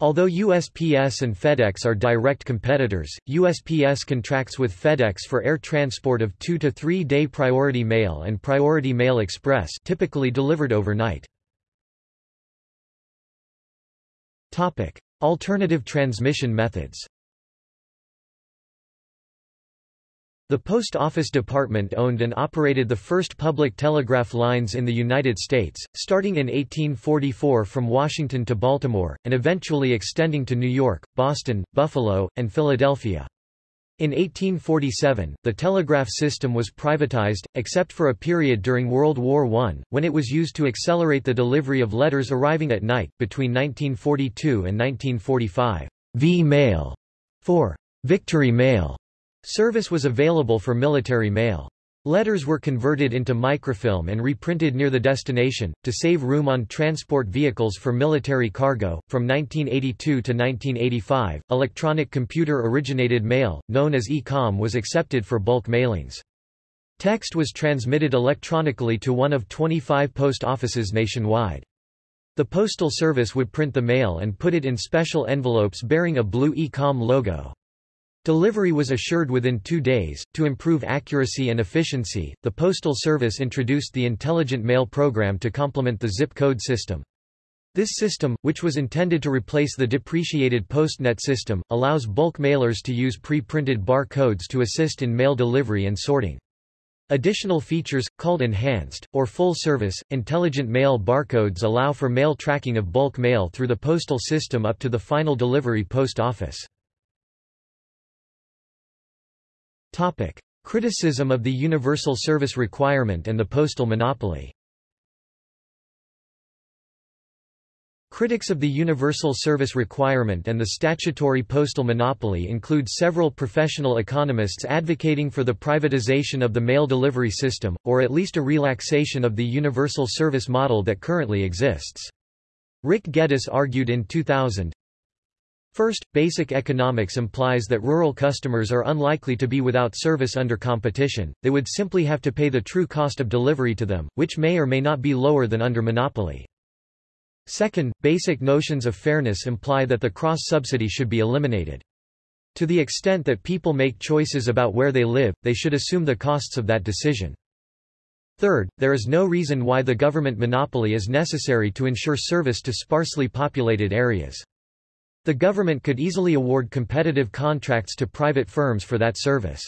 Although USPS and FedEx are direct competitors, USPS contracts with FedEx for air transport of 2 to 3 day priority mail and priority mail express typically delivered overnight. Topic: Alternative transmission methods. The Post Office Department owned and operated the first public telegraph lines in the United States, starting in 1844 from Washington to Baltimore, and eventually extending to New York, Boston, Buffalo, and Philadelphia. In 1847, the telegraph system was privatized, except for a period during World War I, when it was used to accelerate the delivery of letters arriving at night. Between 1942 and 1945, V-mail for Victory Mail Service was available for military mail. Letters were converted into microfilm and reprinted near the destination, to save room on transport vehicles for military cargo. From 1982 to 1985, electronic computer originated mail, known as e-com, was accepted for bulk mailings. Text was transmitted electronically to one of 25 post offices nationwide. The Postal Service would print the mail and put it in special envelopes bearing a blue e-com logo. Delivery was assured within two days. To improve accuracy and efficiency, the Postal Service introduced the Intelligent Mail program to complement the zip code system. This system, which was intended to replace the depreciated PostNet system, allows bulk mailers to use pre-printed bar codes to assist in mail delivery and sorting. Additional features, called enhanced, or full service, intelligent mail barcodes allow for mail tracking of bulk mail through the postal system up to the final delivery post office. Topic. Criticism of the universal service requirement and the postal monopoly Critics of the universal service requirement and the statutory postal monopoly include several professional economists advocating for the privatization of the mail delivery system, or at least a relaxation of the universal service model that currently exists. Rick Geddes argued in 2000, First, basic economics implies that rural customers are unlikely to be without service under competition, they would simply have to pay the true cost of delivery to them, which may or may not be lower than under monopoly. Second, basic notions of fairness imply that the cross-subsidy should be eliminated. To the extent that people make choices about where they live, they should assume the costs of that decision. Third, there is no reason why the government monopoly is necessary to ensure service to sparsely populated areas. The government could easily award competitive contracts to private firms for that service.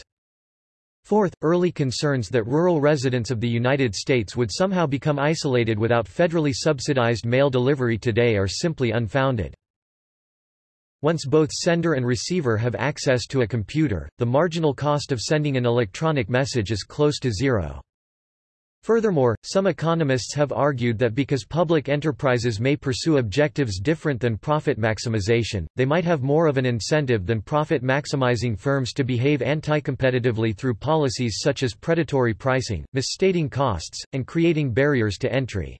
Fourth, early concerns that rural residents of the United States would somehow become isolated without federally subsidized mail delivery today are simply unfounded. Once both sender and receiver have access to a computer, the marginal cost of sending an electronic message is close to zero. Furthermore, some economists have argued that because public enterprises may pursue objectives different than profit maximization, they might have more of an incentive than profit-maximizing firms to behave anti-competitively through policies such as predatory pricing, misstating costs, and creating barriers to entry.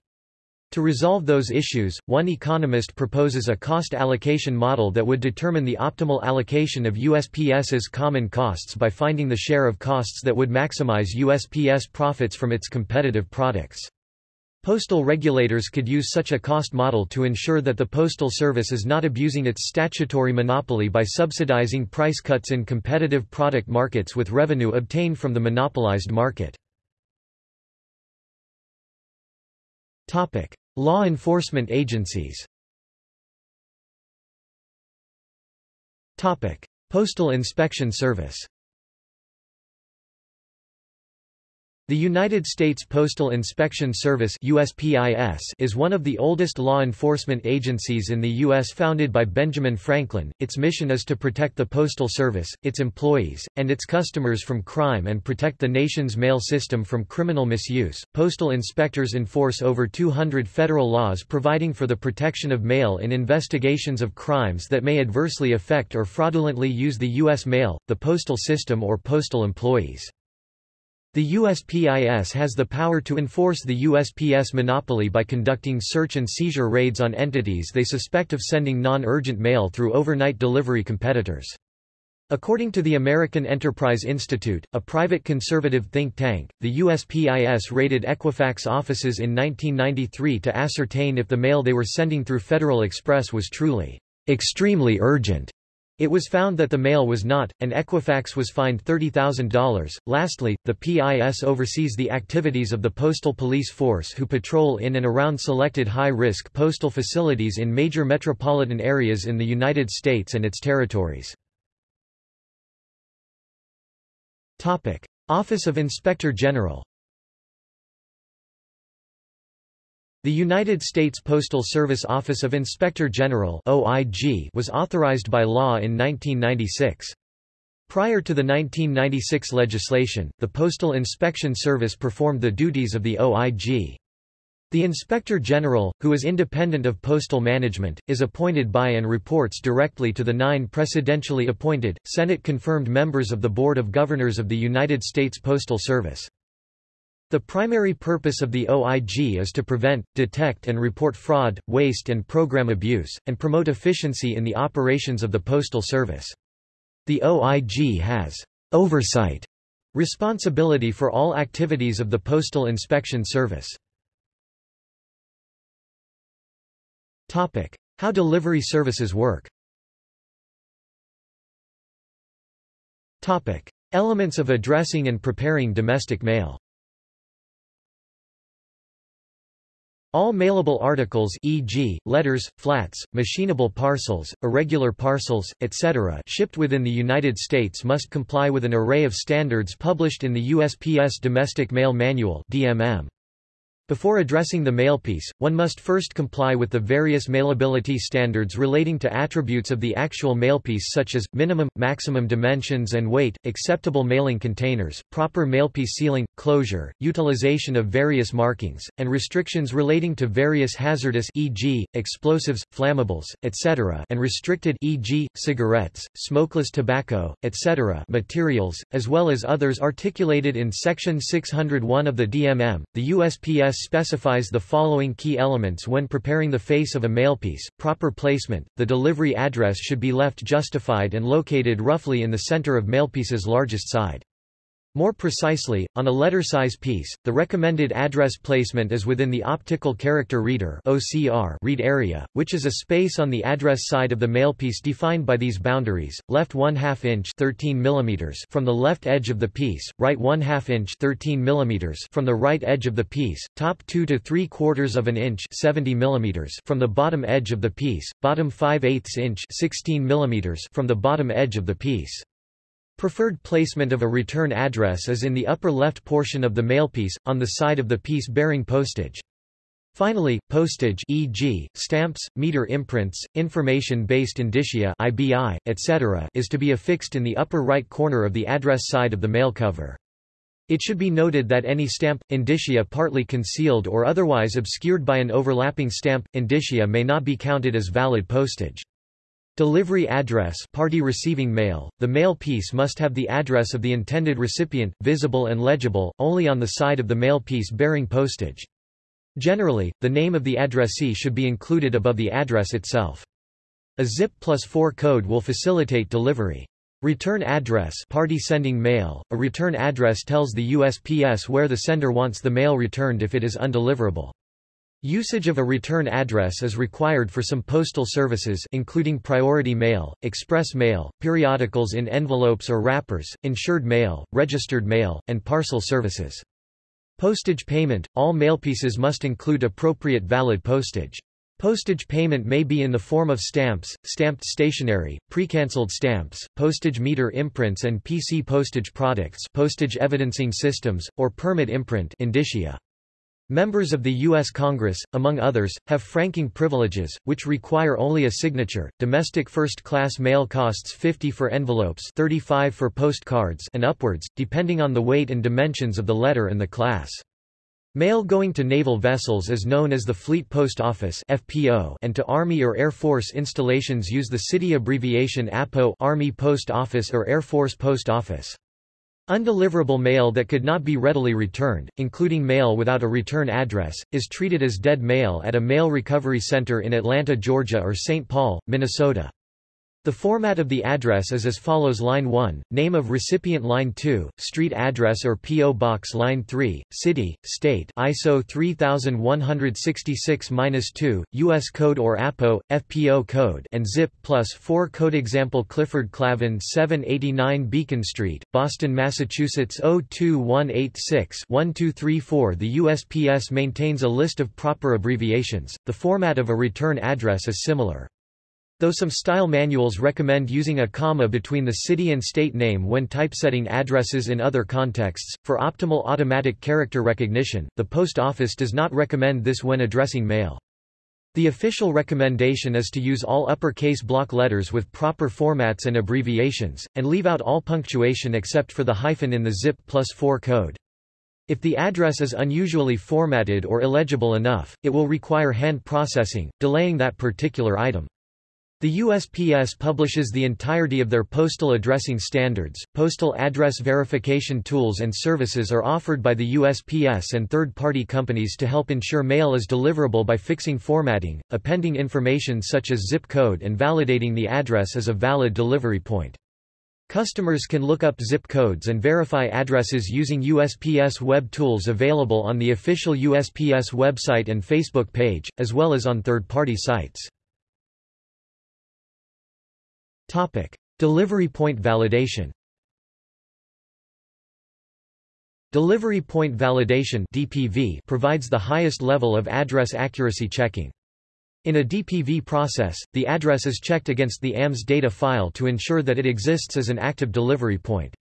To resolve those issues, one economist proposes a cost allocation model that would determine the optimal allocation of USPS's common costs by finding the share of costs that would maximize USPS profits from its competitive products. Postal regulators could use such a cost model to ensure that the Postal Service is not abusing its statutory monopoly by subsidizing price cuts in competitive product markets with revenue obtained from the monopolized market. Law enforcement agencies. Postal Inspection Service The United States Postal Inspection Service USPIS is one of the oldest law enforcement agencies in the U.S. founded by Benjamin Franklin. Its mission is to protect the Postal Service, its employees, and its customers from crime and protect the nation's mail system from criminal misuse. Postal inspectors enforce over 200 federal laws providing for the protection of mail in investigations of crimes that may adversely affect or fraudulently use the U.S. mail, the postal system or postal employees. The USPIS has the power to enforce the USPS monopoly by conducting search and seizure raids on entities they suspect of sending non-urgent mail through overnight delivery competitors. According to the American Enterprise Institute, a private conservative think tank, the USPIS raided Equifax offices in 1993 to ascertain if the mail they were sending through Federal Express was truly extremely urgent. It was found that the mail was not, and Equifax was fined $30,000. Lastly, the PIS oversees the activities of the Postal Police Force who patrol in and around selected high-risk postal facilities in major metropolitan areas in the United States and its territories. Office of Inspector General The United States Postal Service Office of Inspector General OIG was authorized by law in 1996. Prior to the 1996 legislation, the Postal Inspection Service performed the duties of the OIG. The Inspector General, who is independent of postal management, is appointed by and reports directly to the nine presidentially appointed, Senate-confirmed members of the Board of Governors of the United States Postal Service. The primary purpose of the OIG is to prevent, detect and report fraud, waste and program abuse, and promote efficiency in the operations of the Postal Service. The OIG has oversight responsibility for all activities of the Postal Inspection Service. How delivery services work Elements of addressing and preparing domestic mail All mailable articles e.g., letters, flats, machinable parcels, irregular parcels, etc. shipped within the United States must comply with an array of standards published in the USPS Domestic Mail Manual DMM. Before addressing the mailpiece, one must first comply with the various mailability standards relating to attributes of the actual mailpiece such as, minimum, maximum dimensions and weight, acceptable mailing containers, proper mailpiece sealing, closure, utilization of various markings, and restrictions relating to various hazardous e.g., explosives, flammables, etc. and restricted e.g., cigarettes, smokeless tobacco, etc. materials, as well as others articulated in Section 601 of the DMM. The USPS specifies the following key elements when preparing the face of a mailpiece, proper placement, the delivery address should be left justified and located roughly in the center of mailpiece's largest side. More precisely, on a letter-size piece, the recommended address placement is within the optical character reader (OCR) read area, which is a space on the address side of the mailpiece defined by these boundaries: left 1 2 inch (13 mm) from the left edge of the piece, right 1 2 inch (13 mm) from the right edge of the piece, top 2 to 3 quarters of an inch (70 mm) from the bottom edge of the piece, bottom 5 8 inch (16 mm) from the bottom edge of the piece. Preferred placement of a return address is in the upper left portion of the mailpiece, on the side of the piece bearing postage. Finally, postage e.g., stamps, meter imprints, information-based indicia IBI, etc. is to be affixed in the upper right corner of the address side of the mail cover. It should be noted that any stamp, indicia partly concealed or otherwise obscured by an overlapping stamp, indicia may not be counted as valid postage. Delivery address party receiving mail. The mail piece must have the address of the intended recipient, visible and legible, only on the side of the mail piece bearing postage. Generally, the name of the addressee should be included above the address itself. A ZIP plus 4 code will facilitate delivery. Return address party sending mail. A return address tells the USPS where the sender wants the mail returned if it is undeliverable. Usage of a return address is required for some postal services including priority mail, express mail, periodicals in envelopes or wrappers, insured mail, registered mail, and parcel services. Postage payment – All mailpieces must include appropriate valid postage. Postage payment may be in the form of stamps, stamped stationery, pre-cancelled stamps, postage meter imprints and PC postage products postage evidencing systems, or permit imprint indicia. Members of the U.S. Congress, among others, have franking privileges, which require only a signature. Domestic first-class mail costs 50 for envelopes 35 for postcards and upwards, depending on the weight and dimensions of the letter and the class. Mail going to naval vessels is known as the Fleet Post Office FPO and to Army or Air Force installations use the city abbreviation APO Army Post Office or Air Force Post Office. Undeliverable mail that could not be readily returned, including mail without a return address, is treated as dead mail at a mail recovery center in Atlanta, Georgia or St. Paul, Minnesota. The format of the address is as follows Line 1, name of recipient Line 2, street address or P.O. Box Line 3, city, state ISO 3166-2, U.S. code or APO, FPO code and zip plus 4 code Example Clifford Clavin 789 Beacon Street, Boston, Massachusetts 02186-1234 The USPS maintains a list of proper abbreviations, the format of a return address is similar. Though some style manuals recommend using a comma between the city and state name when typesetting addresses in other contexts, for optimal automatic character recognition, the post office does not recommend this when addressing mail. The official recommendation is to use all uppercase block letters with proper formats and abbreviations, and leave out all punctuation except for the hyphen in the ZIP plus 4 code. If the address is unusually formatted or illegible enough, it will require hand processing, delaying that particular item. The USPS publishes the entirety of their postal addressing standards. Postal address verification tools and services are offered by the USPS and third party companies to help ensure mail is deliverable by fixing formatting, appending information such as zip code, and validating the address as a valid delivery point. Customers can look up zip codes and verify addresses using USPS web tools available on the official USPS website and Facebook page, as well as on third party sites. Topic: Delivery point validation. Delivery point validation (DPV) provides the highest level of address accuracy checking. In a DPV process, the address is checked against the AMS data file to ensure that it exists as an active delivery point.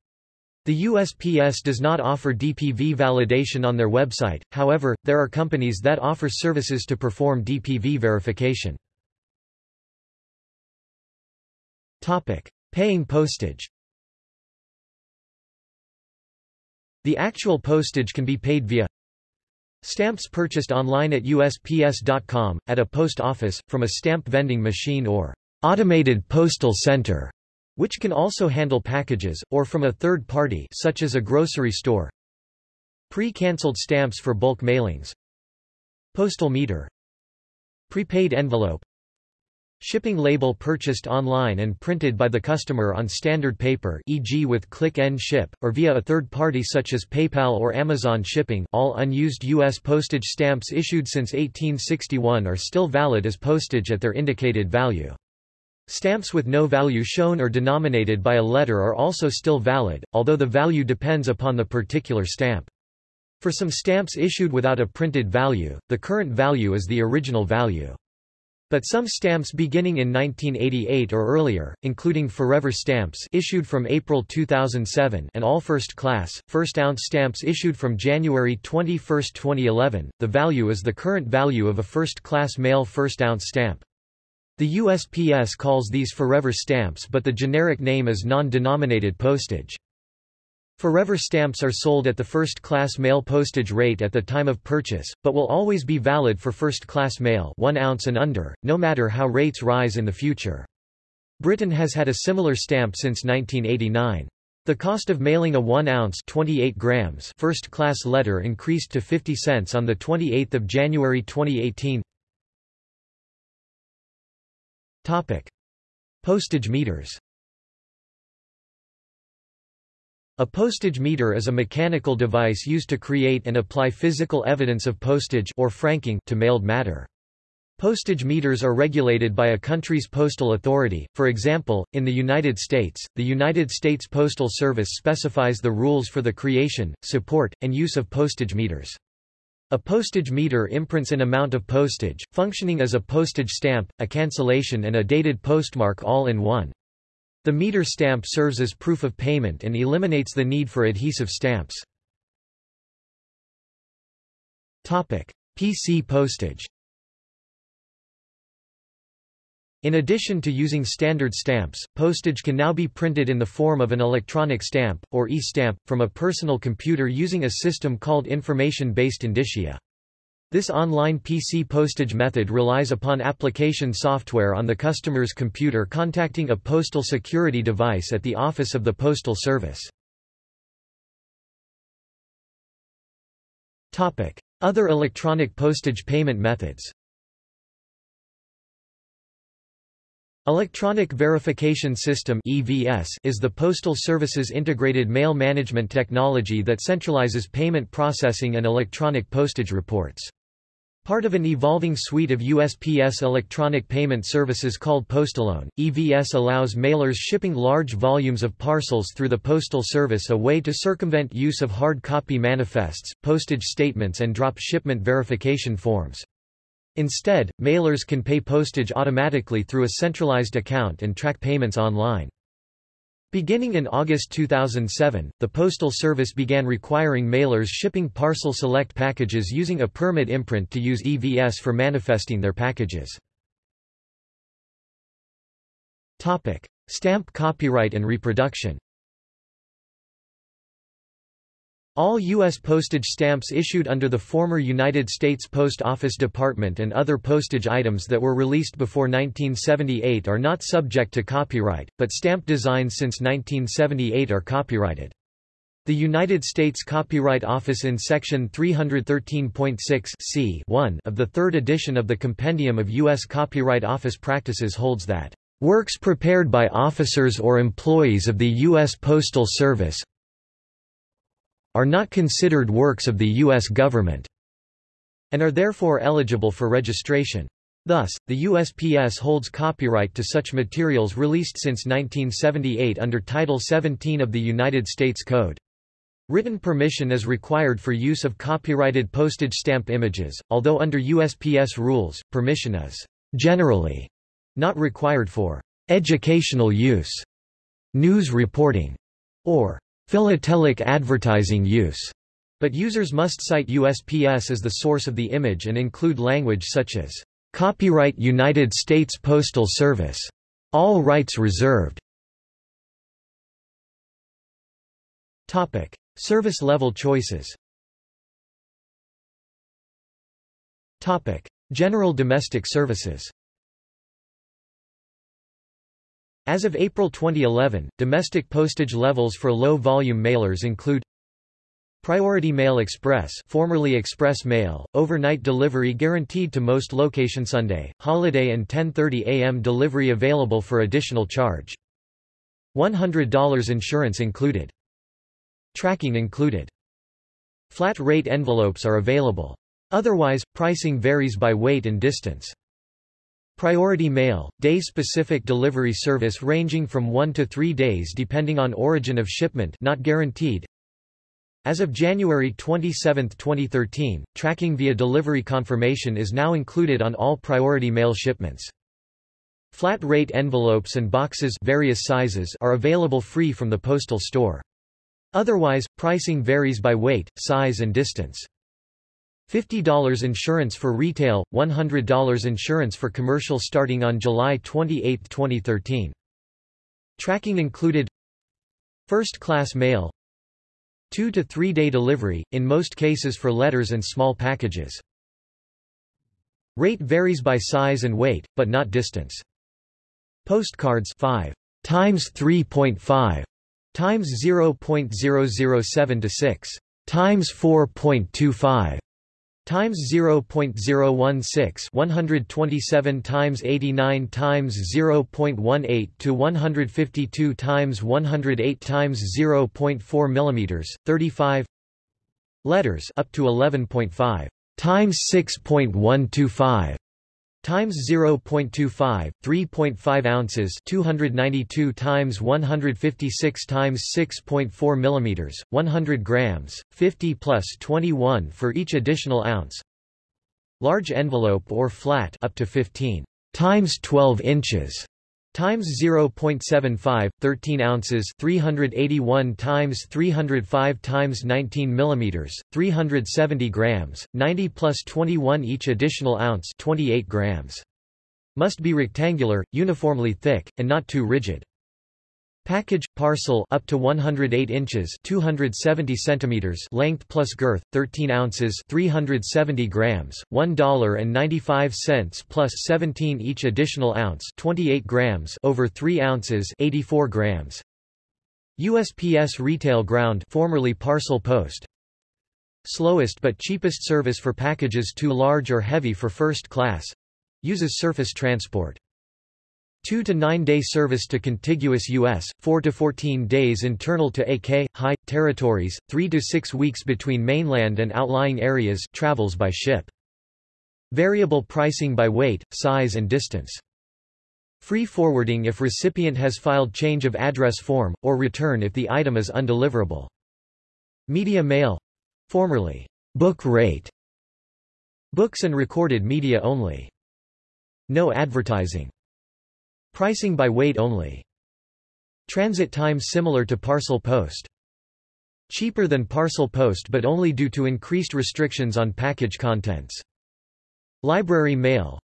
The USPS does not offer DPV validation on their website, however, there are companies that offer services to perform DPV verification. Topic: Paying postage. The actual postage can be paid via stamps purchased online at USPS.com, at a post office, from a stamp vending machine or automated postal center, which can also handle packages, or from a third party such as a grocery store. Pre-cancelled stamps for bulk mailings. Postal meter. Prepaid envelope. Shipping label purchased online and printed by the customer on standard paper e.g. with Click and Ship, or via a third party such as PayPal or Amazon Shipping all unused U.S. postage stamps issued since 1861 are still valid as postage at their indicated value. Stamps with no value shown or denominated by a letter are also still valid, although the value depends upon the particular stamp. For some stamps issued without a printed value, the current value is the original value. But some stamps beginning in 1988 or earlier, including Forever stamps issued from April 2007 and all first class, first ounce stamps issued from January 21, 2011, the value is the current value of a first class mail first ounce stamp. The USPS calls these Forever stamps but the generic name is non-denominated postage. Forever stamps are sold at the first-class mail postage rate at the time of purchase, but will always be valid for first-class mail 1 ounce and under, no matter how rates rise in the future. Britain has had a similar stamp since 1989. The cost of mailing a 1-ounce 28 grams first-class letter increased to 50 cents on 28 January 2018. Topic. Postage meters A postage meter is a mechanical device used to create and apply physical evidence of postage or franking to mailed matter. Postage meters are regulated by a country's postal authority, for example, in the United States, the United States Postal Service specifies the rules for the creation, support, and use of postage meters. A postage meter imprints an amount of postage, functioning as a postage stamp, a cancellation and a dated postmark all in one. The meter stamp serves as proof of payment and eliminates the need for adhesive stamps. Topic: PC postage In addition to using standard stamps, postage can now be printed in the form of an electronic stamp, or e-stamp, from a personal computer using a system called information-based indicia. This online PC postage method relies upon application software on the customer's computer contacting a postal security device at the office of the Postal Service. Other electronic postage payment methods Electronic Verification System (EVS) is the Postal Service's integrated mail management technology that centralizes payment processing and electronic postage reports. Part of an evolving suite of USPS electronic payment services called Postalone, EVS allows mailers shipping large volumes of parcels through the Postal Service a way to circumvent use of hard copy manifests, postage statements and drop shipment verification forms. Instead, mailers can pay postage automatically through a centralized account and track payments online. Beginning in August 2007, the Postal Service began requiring mailers shipping Parcel Select packages using a permit imprint to use EVS for manifesting their packages. Stamp copyright and reproduction all U.S. postage stamps issued under the former United States Post Office Department and other postage items that were released before 1978 are not subject to copyright, but stamp designs since 1978 are copyrighted. The United States Copyright Office in Section 313.6 c of the third edition of the Compendium of U.S. Copyright Office Practices holds that, "...works prepared by officers or employees of the U.S. Postal Service, are not considered works of the U.S. government, and are therefore eligible for registration. Thus, the USPS holds copyright to such materials released since 1978 under Title 17 of the United States Code. Written permission is required for use of copyrighted postage stamp images, although under USPS rules, permission is generally not required for educational use, news reporting, or philatelic advertising use, but users must cite USPS as the source of the image and include language such as Copyright United States Postal Service. All rights reserved. Topic: Service level choices. Topic: General domestic services. As of April 2011, domestic postage levels for low-volume mailers include Priority Mail Express formerly Express Mail, overnight delivery guaranteed to most location Sunday, holiday and 10.30 a.m. delivery available for additional charge. $100 insurance included. Tracking included. Flat rate envelopes are available. Otherwise, pricing varies by weight and distance. Priority mail, day-specific delivery service ranging from 1 to 3 days depending on origin of shipment not guaranteed. As of January 27, 2013, tracking via delivery confirmation is now included on all priority mail shipments. Flat rate envelopes and boxes various sizes are available free from the postal store. Otherwise, pricing varies by weight, size and distance. $50 insurance for retail, $100 insurance for commercial starting on July 28, 2013. Tracking included First-class mail 2 to 3 day delivery, in most cases for letters and small packages. Rate varies by size and weight, but not distance. Postcards 5 times 3.5 times 0.007 to 6 times 4.25 times 0.016 127 times 89 times 0.18 to 152 times 108 times 0.4 millimeters 35 letters up to 11.5 times 6.125 times 0.25 3.5 ounces 292 times 156 times 6.4 millimeters 100 grams 50 plus 21 for each additional ounce. Large envelope or flat up to 15 times 12 inches times 0.75 13 ounces 381 times 305 times 19 millimeters 370 grams 90 plus 21 each additional ounce 28 grams. Must be rectangular uniformly thick and not too rigid Package parcel up to 108 inches 270 centimeters length plus girth 13 ounces 370 grams $1.95 plus 17 each additional ounce 28 grams over 3 ounces 84 grams. USPS retail ground formerly parcel post. Slowest but cheapest service for packages too large or heavy for first class. Uses surface transport 2 to 9 day service to contiguous U.S., 4 to 14 days internal to AK, high, territories, 3 to 6 weeks between mainland and outlying areas travels by ship. Variable pricing by weight, size and distance. Free forwarding if recipient has filed change of address form, or return if the item is undeliverable. Media mail formerly book rate books and recorded media only. No advertising. Pricing by weight only. Transit time similar to parcel post. Cheaper than parcel post but only due to increased restrictions on package contents. Library mail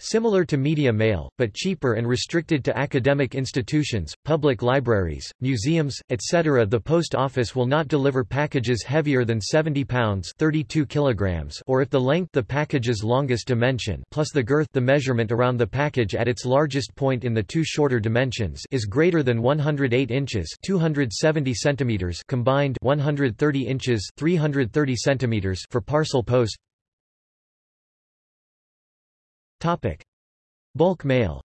Similar to media mail, but cheaper and restricted to academic institutions, public libraries, museums, etc. The post office will not deliver packages heavier than 70 pounds 32 kilograms or if the length the package's longest dimension plus the girth the measurement around the package at its largest point in the two shorter dimensions is greater than 108 inches 270 centimeters combined 130 inches 330 centimeters for parcel post Topic. Bulk mail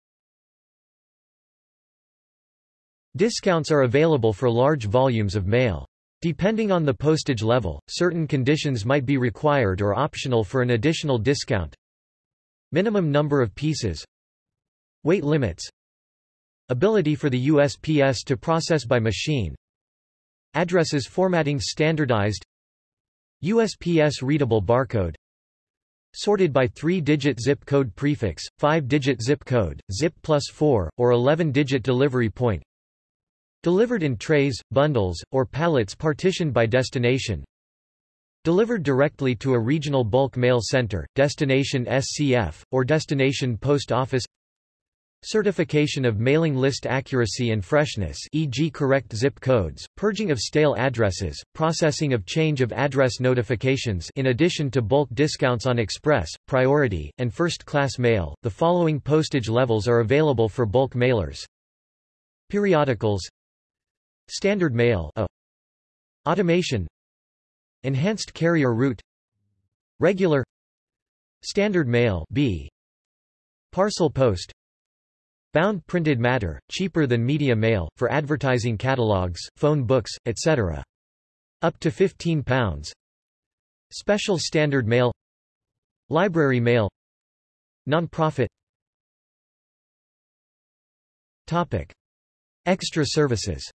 Discounts are available for large volumes of mail. Depending on the postage level, certain conditions might be required or optional for an additional discount. Minimum number of pieces Weight limits Ability for the USPS to process by machine Addresses formatting standardized USPS readable barcode Sorted by 3-digit zip code prefix, 5-digit zip code, zip plus 4, or 11-digit delivery point. Delivered in trays, bundles, or pallets partitioned by destination. Delivered directly to a regional bulk mail center, destination SCF, or destination post office Certification of mailing list accuracy and freshness e.g. correct zip codes, purging of stale addresses, processing of change of address notifications in addition to bulk discounts on express, priority, and first-class mail. The following postage levels are available for bulk mailers. Periodicals Standard mail A. Automation Enhanced carrier route Regular Standard mail B. Parcel post Bound printed matter, cheaper than media mail, for advertising catalogs, phone books, etc. Up to 15 pounds. Special standard mail Library mail Non-profit Topic. Extra services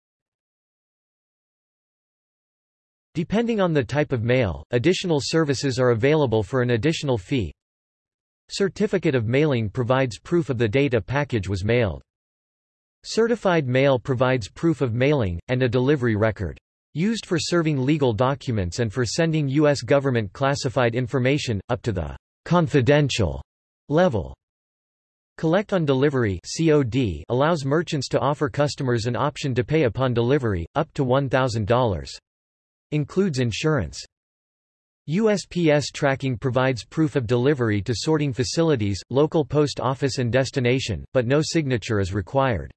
Depending on the type of mail, additional services are available for an additional fee. Certificate of mailing provides proof of the date a package was mailed. Certified mail provides proof of mailing, and a delivery record. Used for serving legal documents and for sending U.S. government classified information, up to the confidential level. Collect on delivery COD allows merchants to offer customers an option to pay upon delivery, up to $1,000. Includes insurance. USPS tracking provides proof of delivery to sorting facilities, local post office and destination, but no signature is required.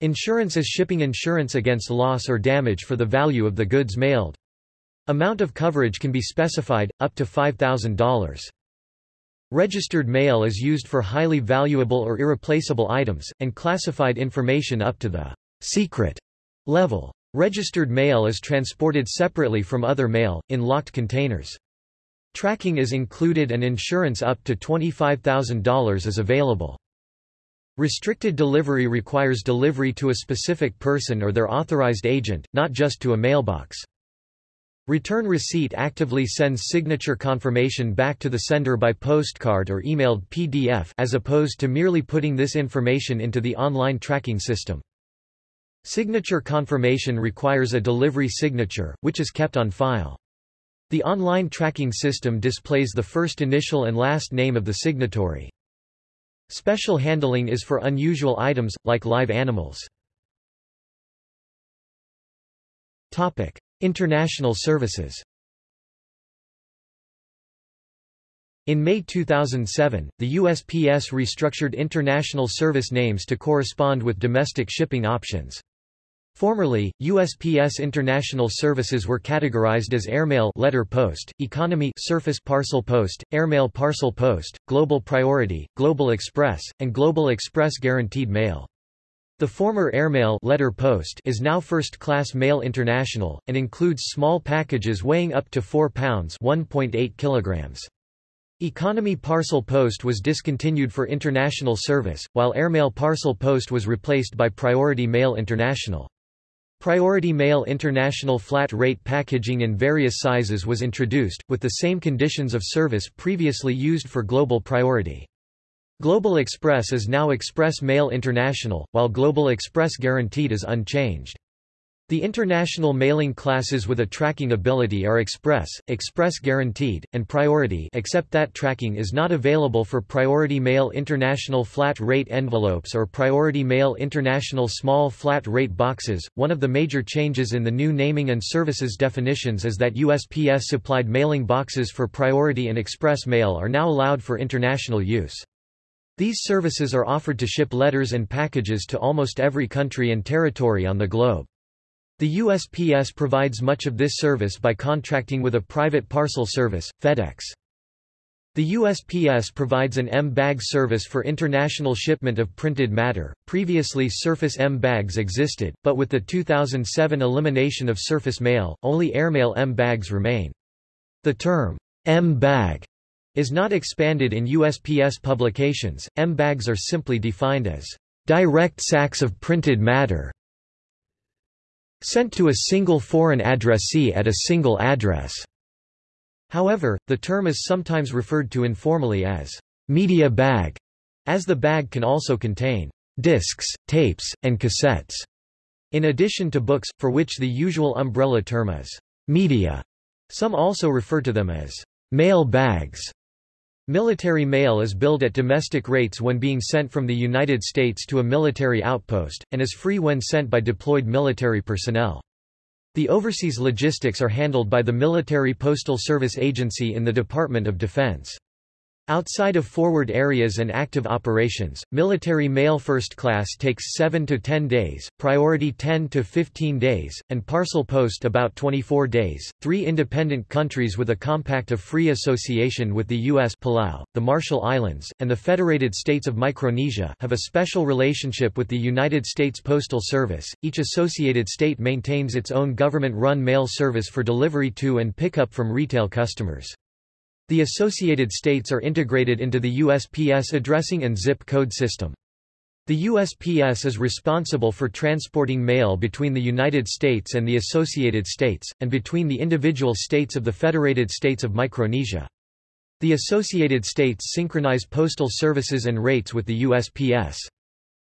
Insurance is shipping insurance against loss or damage for the value of the goods mailed. Amount of coverage can be specified, up to $5,000. Registered mail is used for highly valuable or irreplaceable items, and classified information up to the secret level. Registered mail is transported separately from other mail, in locked containers. Tracking is included and insurance up to $25,000 is available. Restricted delivery requires delivery to a specific person or their authorized agent, not just to a mailbox. Return receipt actively sends signature confirmation back to the sender by postcard or emailed PDF as opposed to merely putting this information into the online tracking system. Signature confirmation requires a delivery signature, which is kept on file. The online tracking system displays the first initial and last name of the signatory. Special handling is for unusual items, like live animals. Topic. International services In May 2007, the USPS restructured international service names to correspond with domestic shipping options. Formerly, USPS International services were categorized as Airmail letter post, Economy Surface Parcel Post, Airmail Parcel Post, Global Priority, Global Express, and Global Express Guaranteed Mail. The former Airmail letter post is now First Class Mail International, and includes small packages weighing up to 4 pounds 1.8 kilograms. Economy Parcel Post was discontinued for international service, while Airmail Parcel Post was replaced by Priority Mail International. Priority Mail International flat rate packaging in various sizes was introduced, with the same conditions of service previously used for Global Priority. Global Express is now Express Mail International, while Global Express Guaranteed is unchanged. The international mailing classes with a tracking ability are Express, Express Guaranteed, and Priority except that tracking is not available for Priority Mail International flat rate envelopes or Priority Mail International small flat rate boxes. One of the major changes in the new naming and services definitions is that USPS supplied mailing boxes for Priority and Express Mail are now allowed for international use. These services are offered to ship letters and packages to almost every country and territory on the globe. The USPS provides much of this service by contracting with a private parcel service, FedEx. The USPS provides an M-Bag service for international shipment of printed matter. Previously Surface M-Bags existed, but with the 2007 elimination of surface mail, only airmail M-Bags remain. The term, M-Bag, is not expanded in USPS publications. M-Bags are simply defined as direct sacks of printed matter, sent to a single foreign addressee at a single address. However, the term is sometimes referred to informally as media bag, as the bag can also contain discs, tapes, and cassettes, in addition to books, for which the usual umbrella term is media. Some also refer to them as mail bags. Military mail is billed at domestic rates when being sent from the United States to a military outpost, and is free when sent by deployed military personnel. The overseas logistics are handled by the Military Postal Service Agency in the Department of Defense. Outside of forward areas and active operations, military mail first class takes 7 to 10 days, priority 10 to 15 days, and parcel post about 24 days. Three independent countries with a compact of free association with the U.S. Palau, the Marshall Islands, and the Federated States of Micronesia have a special relationship with the United States Postal Service. Each associated state maintains its own government-run mail service for delivery to and pickup from retail customers. The associated states are integrated into the USPS addressing and zip code system. The USPS is responsible for transporting mail between the United States and the associated states, and between the individual states of the Federated States of Micronesia. The associated states synchronize postal services and rates with the USPS.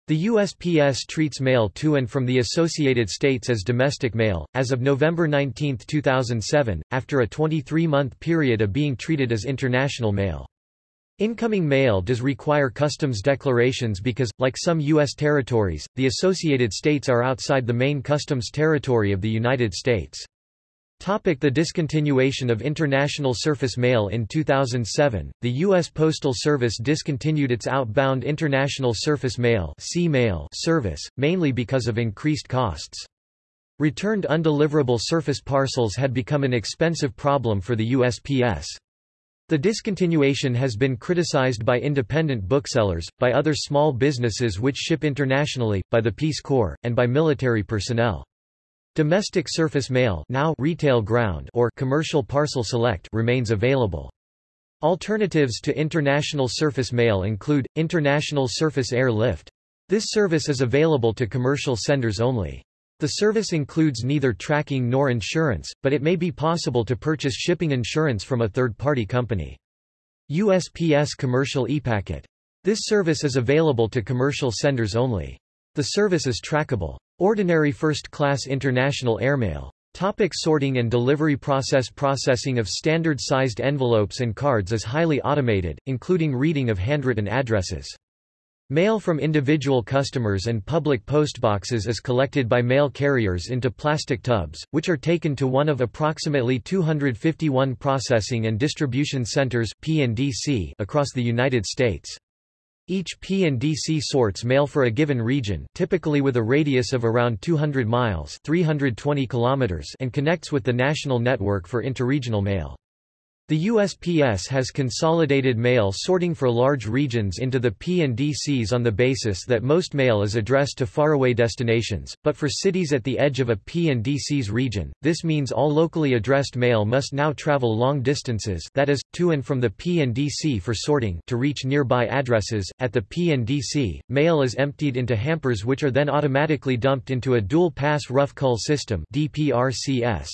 The USPS treats mail to and from the Associated States as domestic mail, as of November 19, 2007, after a 23-month period of being treated as international mail. Incoming mail does require customs declarations because, like some U.S. territories, the Associated States are outside the main customs territory of the United States. Topic the discontinuation of international surface mail In 2007, the U.S. Postal Service discontinued its outbound international surface mail service, mainly because of increased costs. Returned undeliverable surface parcels had become an expensive problem for the USPS. The discontinuation has been criticized by independent booksellers, by other small businesses which ship internationally, by the Peace Corps, and by military personnel. Domestic surface mail now retail ground or commercial parcel select remains available. Alternatives to international surface mail include, international surface air lift. This service is available to commercial senders only. The service includes neither tracking nor insurance, but it may be possible to purchase shipping insurance from a third-party company. USPS Commercial ePacket. This service is available to commercial senders only. The service is trackable. Ordinary first-class international airmail. Topic sorting and delivery process Processing of standard-sized envelopes and cards is highly automated, including reading of handwritten addresses. Mail from individual customers and public postboxes is collected by mail carriers into plastic tubs, which are taken to one of approximately 251 processing and distribution centers across the United States. Each P&DC sorts mail for a given region typically with a radius of around 200 miles 320 kilometers and connects with the national network for interregional mail. The USPS has consolidated mail sorting for large regions into the P&DCs on the basis that most mail is addressed to faraway destinations, but for cities at the edge of a P&DC's region, this means all locally addressed mail must now travel long distances that is, to and from the P&DC for sorting to reach nearby addresses. At the P&DC, mail is emptied into hampers which are then automatically dumped into a dual-pass rough cull system DPRCS.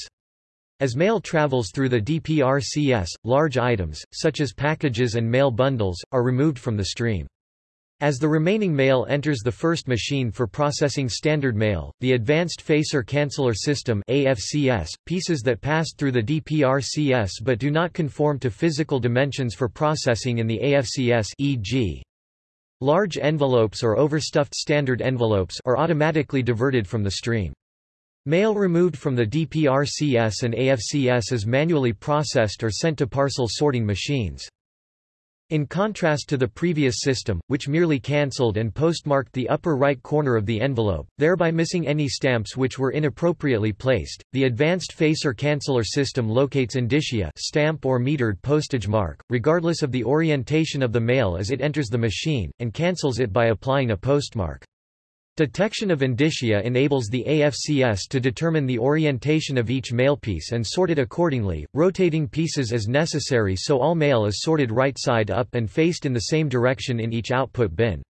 As mail travels through the DPRCS, large items, such as packages and mail bundles, are removed from the stream. As the remaining mail enters the first machine for processing standard mail, the Advanced Facer Canceller System AFCS, pieces that pass through the DPRCS but do not conform to physical dimensions for processing in the AFCS e.g. large envelopes or overstuffed standard envelopes are automatically diverted from the stream. Mail removed from the DPRCS and AFCS is manually processed or sent to parcel sorting machines. In contrast to the previous system, which merely cancelled and postmarked the upper right corner of the envelope, thereby missing any stamps which were inappropriately placed, the Advanced Facer Canceller system locates indicia stamp or metered postage mark, regardless of the orientation of the mail as it enters the machine, and cancels it by applying a postmark. Detection of indicia enables the AFCS to determine the orientation of each mailpiece and sort it accordingly, rotating pieces as necessary so all mail is sorted right side up and faced in the same direction in each output bin.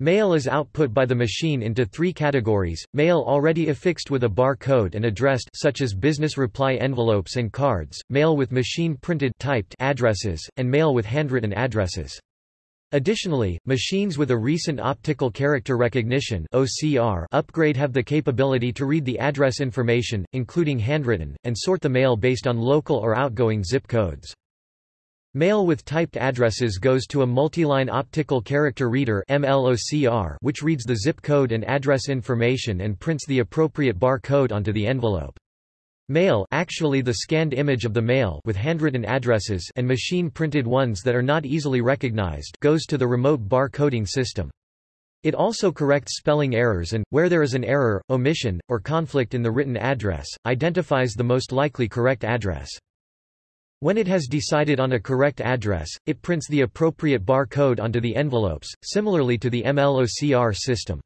Mail is output by the machine into three categories, mail already affixed with a bar code and addressed such as business reply envelopes and cards, mail with machine-printed typed addresses, and mail with handwritten addresses. Additionally, machines with a recent optical character recognition (OCR) upgrade have the capability to read the address information, including handwritten, and sort the mail based on local or outgoing zip codes. Mail with typed addresses goes to a multiline optical character reader MLOCR, which reads the zip code and address information and prints the appropriate bar code onto the envelope. Mail actually the scanned image of the mail with handwritten addresses and machine-printed ones that are not easily recognized goes to the remote bar coding system. It also corrects spelling errors and, where there is an error, omission, or conflict in the written address, identifies the most likely correct address. When it has decided on a correct address, it prints the appropriate bar code onto the envelopes, similarly to the MLOCR system.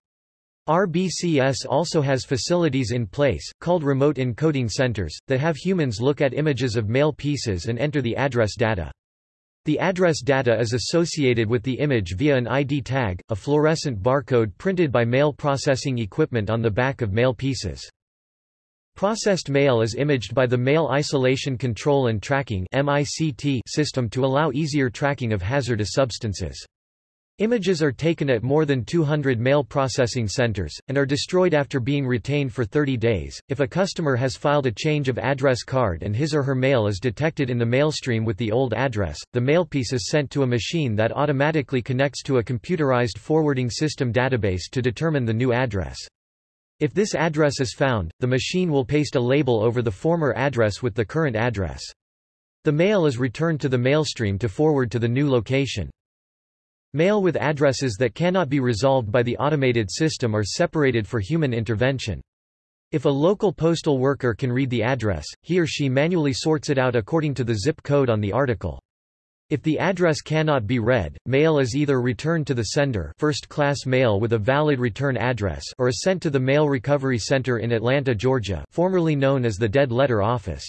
RBCS also has facilities in place, called remote encoding centers, that have humans look at images of mail pieces and enter the address data. The address data is associated with the image via an ID tag, a fluorescent barcode printed by mail processing equipment on the back of mail pieces. Processed mail is imaged by the Mail Isolation Control and Tracking system to allow easier tracking of hazardous substances. Images are taken at more than 200 mail processing centers, and are destroyed after being retained for 30 days. If a customer has filed a change of address card and his or her mail is detected in the mailstream with the old address, the mailpiece is sent to a machine that automatically connects to a computerized forwarding system database to determine the new address. If this address is found, the machine will paste a label over the former address with the current address. The mail is returned to the mailstream to forward to the new location. Mail with addresses that cannot be resolved by the automated system are separated for human intervention. If a local postal worker can read the address, he or she manually sorts it out according to the zip code on the article. If the address cannot be read, mail is either returned to the sender first-class mail with a valid return address or is sent to the Mail Recovery Center in Atlanta, Georgia formerly known as the Dead Letter Office.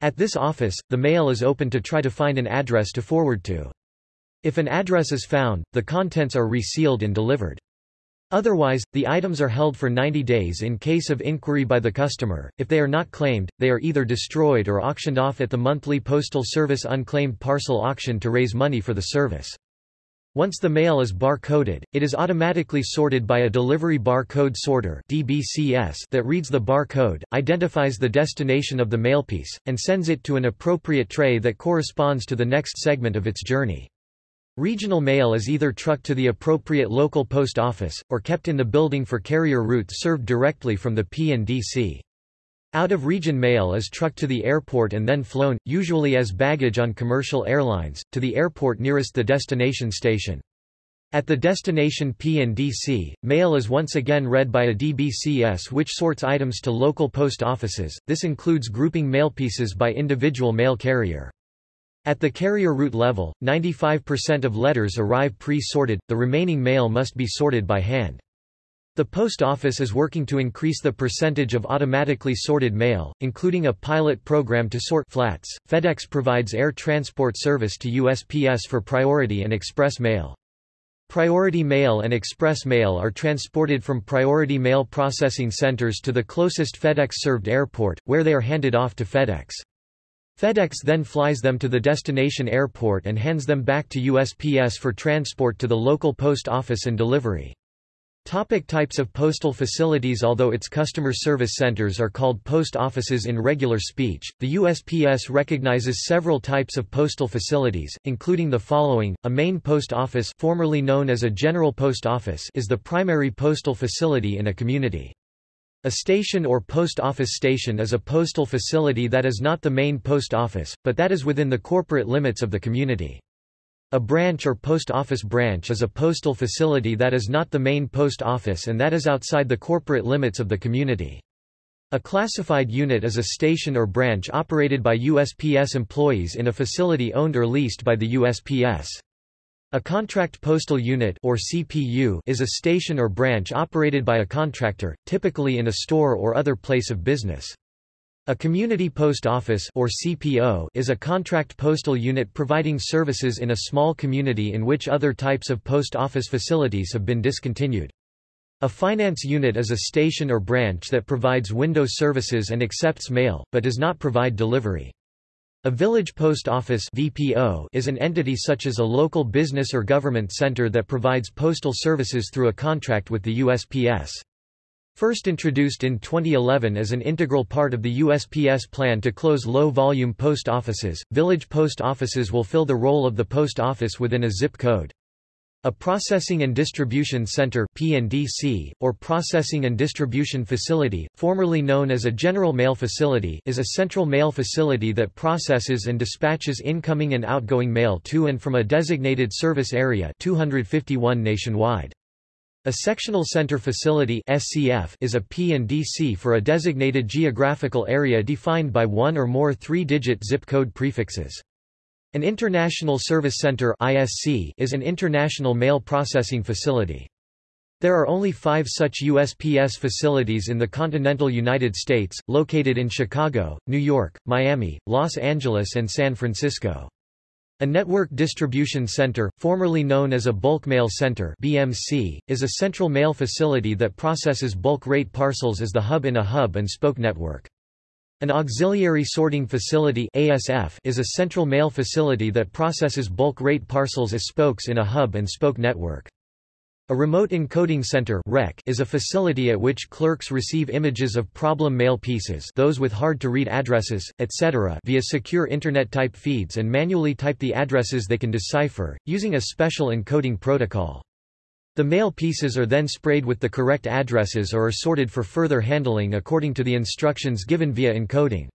At this office, the mail is open to try to find an address to forward to. If an address is found, the contents are resealed and delivered. Otherwise, the items are held for 90 days in case of inquiry by the customer. If they are not claimed, they are either destroyed or auctioned off at the monthly Postal Service unclaimed parcel auction to raise money for the service. Once the mail is bar-coded, it is automatically sorted by a delivery barcode sorter (DBCS) that reads the barcode, identifies the destination of the mailpiece, and sends it to an appropriate tray that corresponds to the next segment of its journey. Regional mail is either trucked to the appropriate local post office, or kept in the building for carrier routes served directly from the PNDC. Out-of-region mail is trucked to the airport and then flown, usually as baggage on commercial airlines, to the airport nearest the destination station. At the destination PNDC, mail is once again read by a DBCS which sorts items to local post offices, this includes grouping mailpieces by individual mail carrier. At the carrier route level, 95% of letters arrive pre-sorted, the remaining mail must be sorted by hand. The post office is working to increase the percentage of automatically sorted mail, including a pilot program to sort flats. FedEx provides air transport service to USPS for priority and express mail. Priority mail and express mail are transported from priority mail processing centers to the closest FedEx-served airport, where they are handed off to FedEx. FedEx then flies them to the destination airport and hands them back to USPS for transport to the local post office and delivery. Topic types of postal facilities Although its customer service centers are called post offices in regular speech, the USPS recognizes several types of postal facilities, including the following. A main post office formerly known as a general post office is the primary postal facility in a community. A station or post office station is a postal facility that is not the main post office, but that is within the corporate limits of the community. A branch or post office branch is a postal facility that is not the main post office and that is outside the corporate limits of the community. A classified unit is a station or branch operated by USPS employees in a facility owned or leased by the USPS. A contract postal unit or CPU is a station or branch operated by a contractor, typically in a store or other place of business. A community post office or CPO is a contract postal unit providing services in a small community in which other types of post office facilities have been discontinued. A finance unit is a station or branch that provides window services and accepts mail, but does not provide delivery. A village post office VPO is an entity such as a local business or government center that provides postal services through a contract with the USPS. First introduced in 2011 as an integral part of the USPS plan to close low-volume post offices, village post offices will fill the role of the post office within a zip code. A Processing and Distribution Center PNDC, or Processing and Distribution Facility, formerly known as a General Mail Facility is a central mail facility that processes and dispatches incoming and outgoing mail to and from a designated service area 251 nationwide. A Sectional Center Facility SCF is a PNDC for a designated geographical area defined by one or more three-digit zip code prefixes. An International Service Center ISC is an international mail processing facility. There are only five such USPS facilities in the continental United States, located in Chicago, New York, Miami, Los Angeles and San Francisco. A Network Distribution Center, formerly known as a Bulk Mail Center BMC, is a central mail facility that processes bulk rate parcels as the hub in a hub-and-spoke network. An auxiliary sorting facility ASF is a central mail facility that processes bulk rate parcels as spokes in a hub-and-spoke network. A remote encoding center REC is a facility at which clerks receive images of problem mail pieces those with hard-to-read addresses, etc. via secure Internet-type feeds and manually type the addresses they can decipher, using a special encoding protocol. The mail pieces are then sprayed with the correct addresses or are sorted for further handling according to the instructions given via encoding.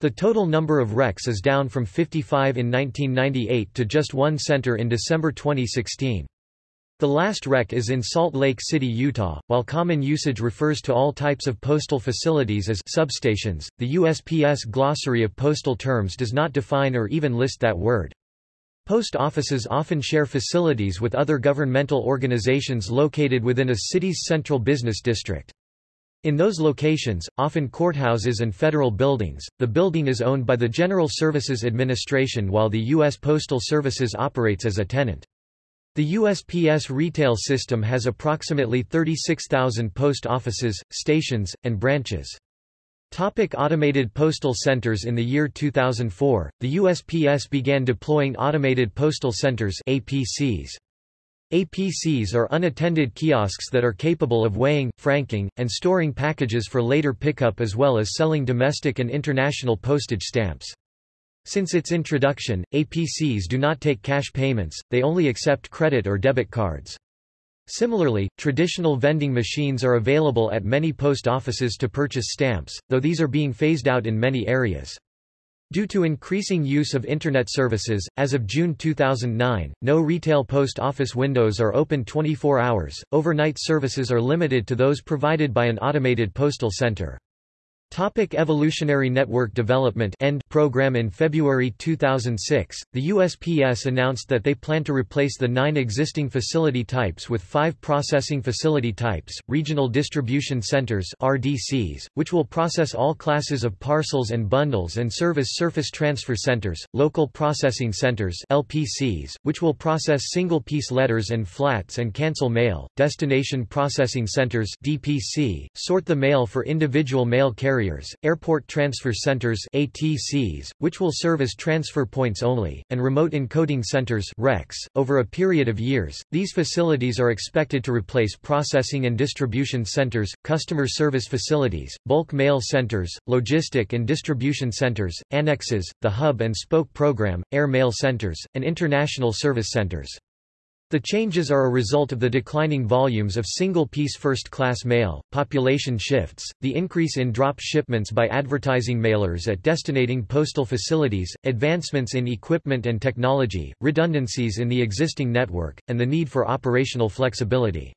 The total number of wrecks is down from 55 in 1998 to just one center in December 2016. The last wreck is in Salt Lake City, Utah. While common usage refers to all types of postal facilities as substations, the USPS glossary of postal terms does not define or even list that word. Post offices often share facilities with other governmental organizations located within a city's central business district. In those locations, often courthouses and federal buildings, the building is owned by the General Services Administration while the U.S. Postal Services operates as a tenant. The USPS retail system has approximately 36,000 post offices, stations, and branches. Topic automated postal centers In the year 2004, the USPS began deploying automated postal centers APCs. APCs are unattended kiosks that are capable of weighing, franking, and storing packages for later pickup as well as selling domestic and international postage stamps. Since its introduction, APCs do not take cash payments, they only accept credit or debit cards. Similarly, traditional vending machines are available at many post offices to purchase stamps, though these are being phased out in many areas. Due to increasing use of Internet services, as of June 2009, no retail post office windows are open 24 hours, overnight services are limited to those provided by an automated postal center. Topic Evolutionary Network Development End program In February 2006, the USPS announced that they plan to replace the nine existing facility types with five processing facility types, Regional Distribution Centers RDCs, which will process all classes of parcels and bundles and serve as surface transfer centers, Local Processing Centers LPCs, which will process single-piece letters and flats and cancel mail, Destination Processing Centers DPC, sort the mail for individual mail carriers carriers, airport transfer centers ATCs, which will serve as transfer points only, and remote encoding centers RECs. .Over a period of years, these facilities are expected to replace processing and distribution centers, customer service facilities, bulk mail centers, logistic and distribution centers, annexes, the hub and spoke program, air mail centers, and international service centers. The changes are a result of the declining volumes of single-piece first-class mail, population shifts, the increase in drop shipments by advertising mailers at destinating postal facilities, advancements in equipment and technology, redundancies in the existing network, and the need for operational flexibility.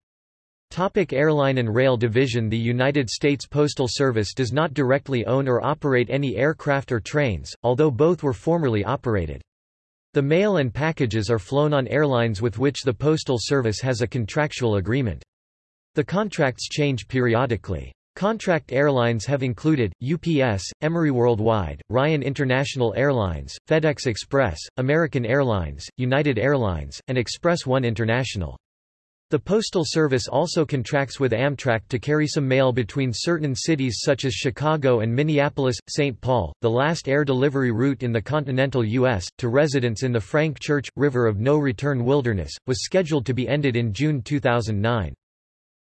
Topic Airline and Rail Division The United States Postal Service does not directly own or operate any aircraft or trains, although both were formerly operated. The mail and packages are flown on airlines with which the Postal Service has a contractual agreement. The contracts change periodically. Contract airlines have included, UPS, Emery Worldwide, Ryan International Airlines, FedEx Express, American Airlines, United Airlines, and Express One International. The Postal Service also contracts with Amtrak to carry some mail between certain cities such as Chicago and Minneapolis, St. Paul, the last air delivery route in the continental U.S., to residents in the Frank Church, River of No Return Wilderness, was scheduled to be ended in June 2009.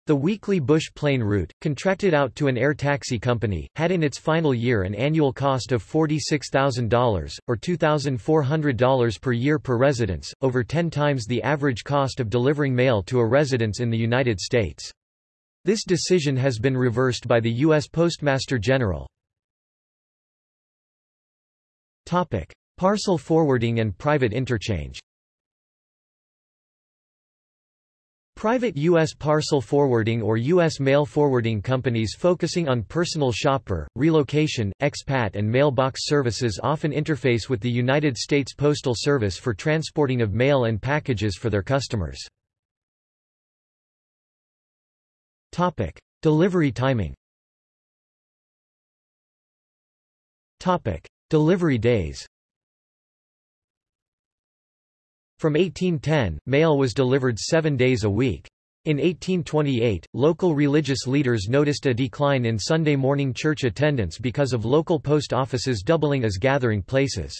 The weekly Bush plane route, contracted out to an air taxi company, had in its final year an annual cost of $46,000, or $2,400 per year per residence, over 10 times the average cost of delivering mail to a residence in the United States. This decision has been reversed by the U.S. Postmaster General. Parcel forwarding and private interchange Private U.S. parcel forwarding or U.S. mail forwarding companies focusing on personal shopper, relocation, expat and mailbox services often interface with the United States Postal Service for transporting of mail and packages for their customers. Topic. Delivery timing Topic. Delivery days from 1810, mail was delivered seven days a week. In 1828, local religious leaders noticed a decline in Sunday morning church attendance because of local post offices doubling as gathering places.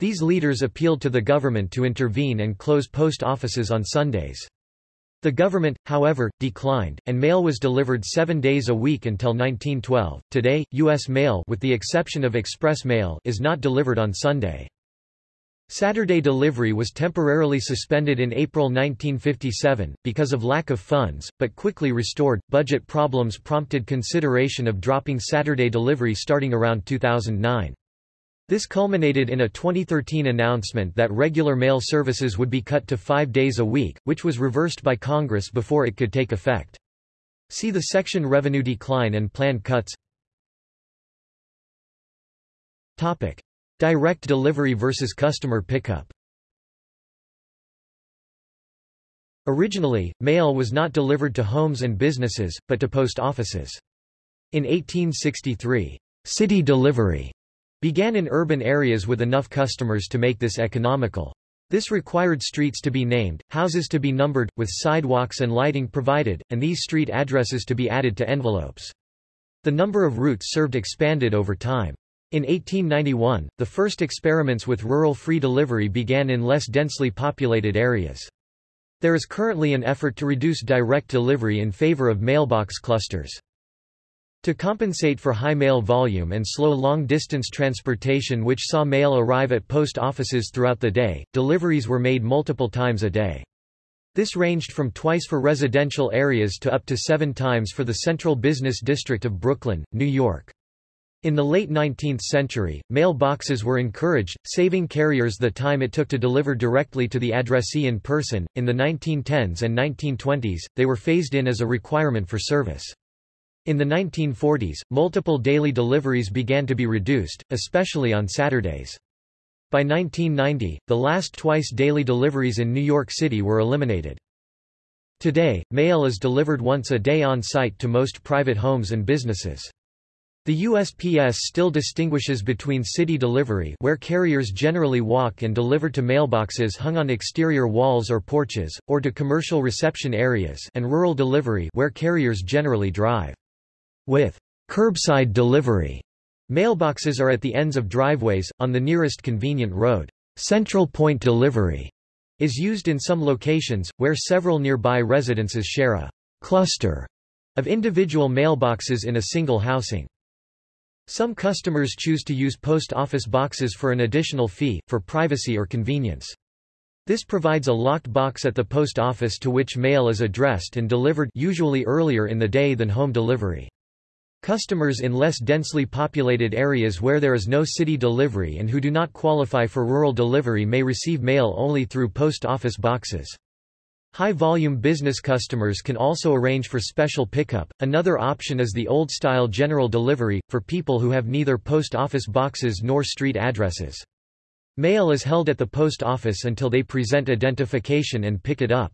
These leaders appealed to the government to intervene and close post offices on Sundays. The government, however, declined, and mail was delivered seven days a week until 1912. Today, U.S. mail with the exception of express mail is not delivered on Sunday. Saturday delivery was temporarily suspended in April 1957, because of lack of funds, but quickly restored. Budget problems prompted consideration of dropping Saturday delivery starting around 2009. This culminated in a 2013 announcement that regular mail services would be cut to five days a week, which was reversed by Congress before it could take effect. See the section Revenue Decline and Planned Cuts Topic. Direct delivery versus customer pickup Originally, mail was not delivered to homes and businesses, but to post offices. In 1863, city delivery began in urban areas with enough customers to make this economical. This required streets to be named, houses to be numbered, with sidewalks and lighting provided, and these street addresses to be added to envelopes. The number of routes served expanded over time. In 1891, the first experiments with rural free delivery began in less densely populated areas. There is currently an effort to reduce direct delivery in favor of mailbox clusters. To compensate for high mail volume and slow long-distance transportation which saw mail arrive at post offices throughout the day, deliveries were made multiple times a day. This ranged from twice for residential areas to up to seven times for the Central Business District of Brooklyn, New York. In the late 19th century, mailboxes were encouraged, saving carriers the time it took to deliver directly to the addressee in person. In the 1910s and 1920s, they were phased in as a requirement for service. In the 1940s, multiple daily deliveries began to be reduced, especially on Saturdays. By 1990, the last twice daily deliveries in New York City were eliminated. Today, mail is delivered once a day on site to most private homes and businesses. The USPS still distinguishes between city delivery where carriers generally walk and deliver to mailboxes hung on exterior walls or porches, or to commercial reception areas and rural delivery where carriers generally drive. With curbside delivery, mailboxes are at the ends of driveways, on the nearest convenient road. Central point delivery is used in some locations, where several nearby residences share a cluster of individual mailboxes in a single housing. Some customers choose to use post office boxes for an additional fee, for privacy or convenience. This provides a locked box at the post office to which mail is addressed and delivered usually earlier in the day than home delivery. Customers in less densely populated areas where there is no city delivery and who do not qualify for rural delivery may receive mail only through post office boxes. High-volume business customers can also arrange for special pickup. Another option is the old-style general delivery, for people who have neither post office boxes nor street addresses. Mail is held at the post office until they present identification and pick it up.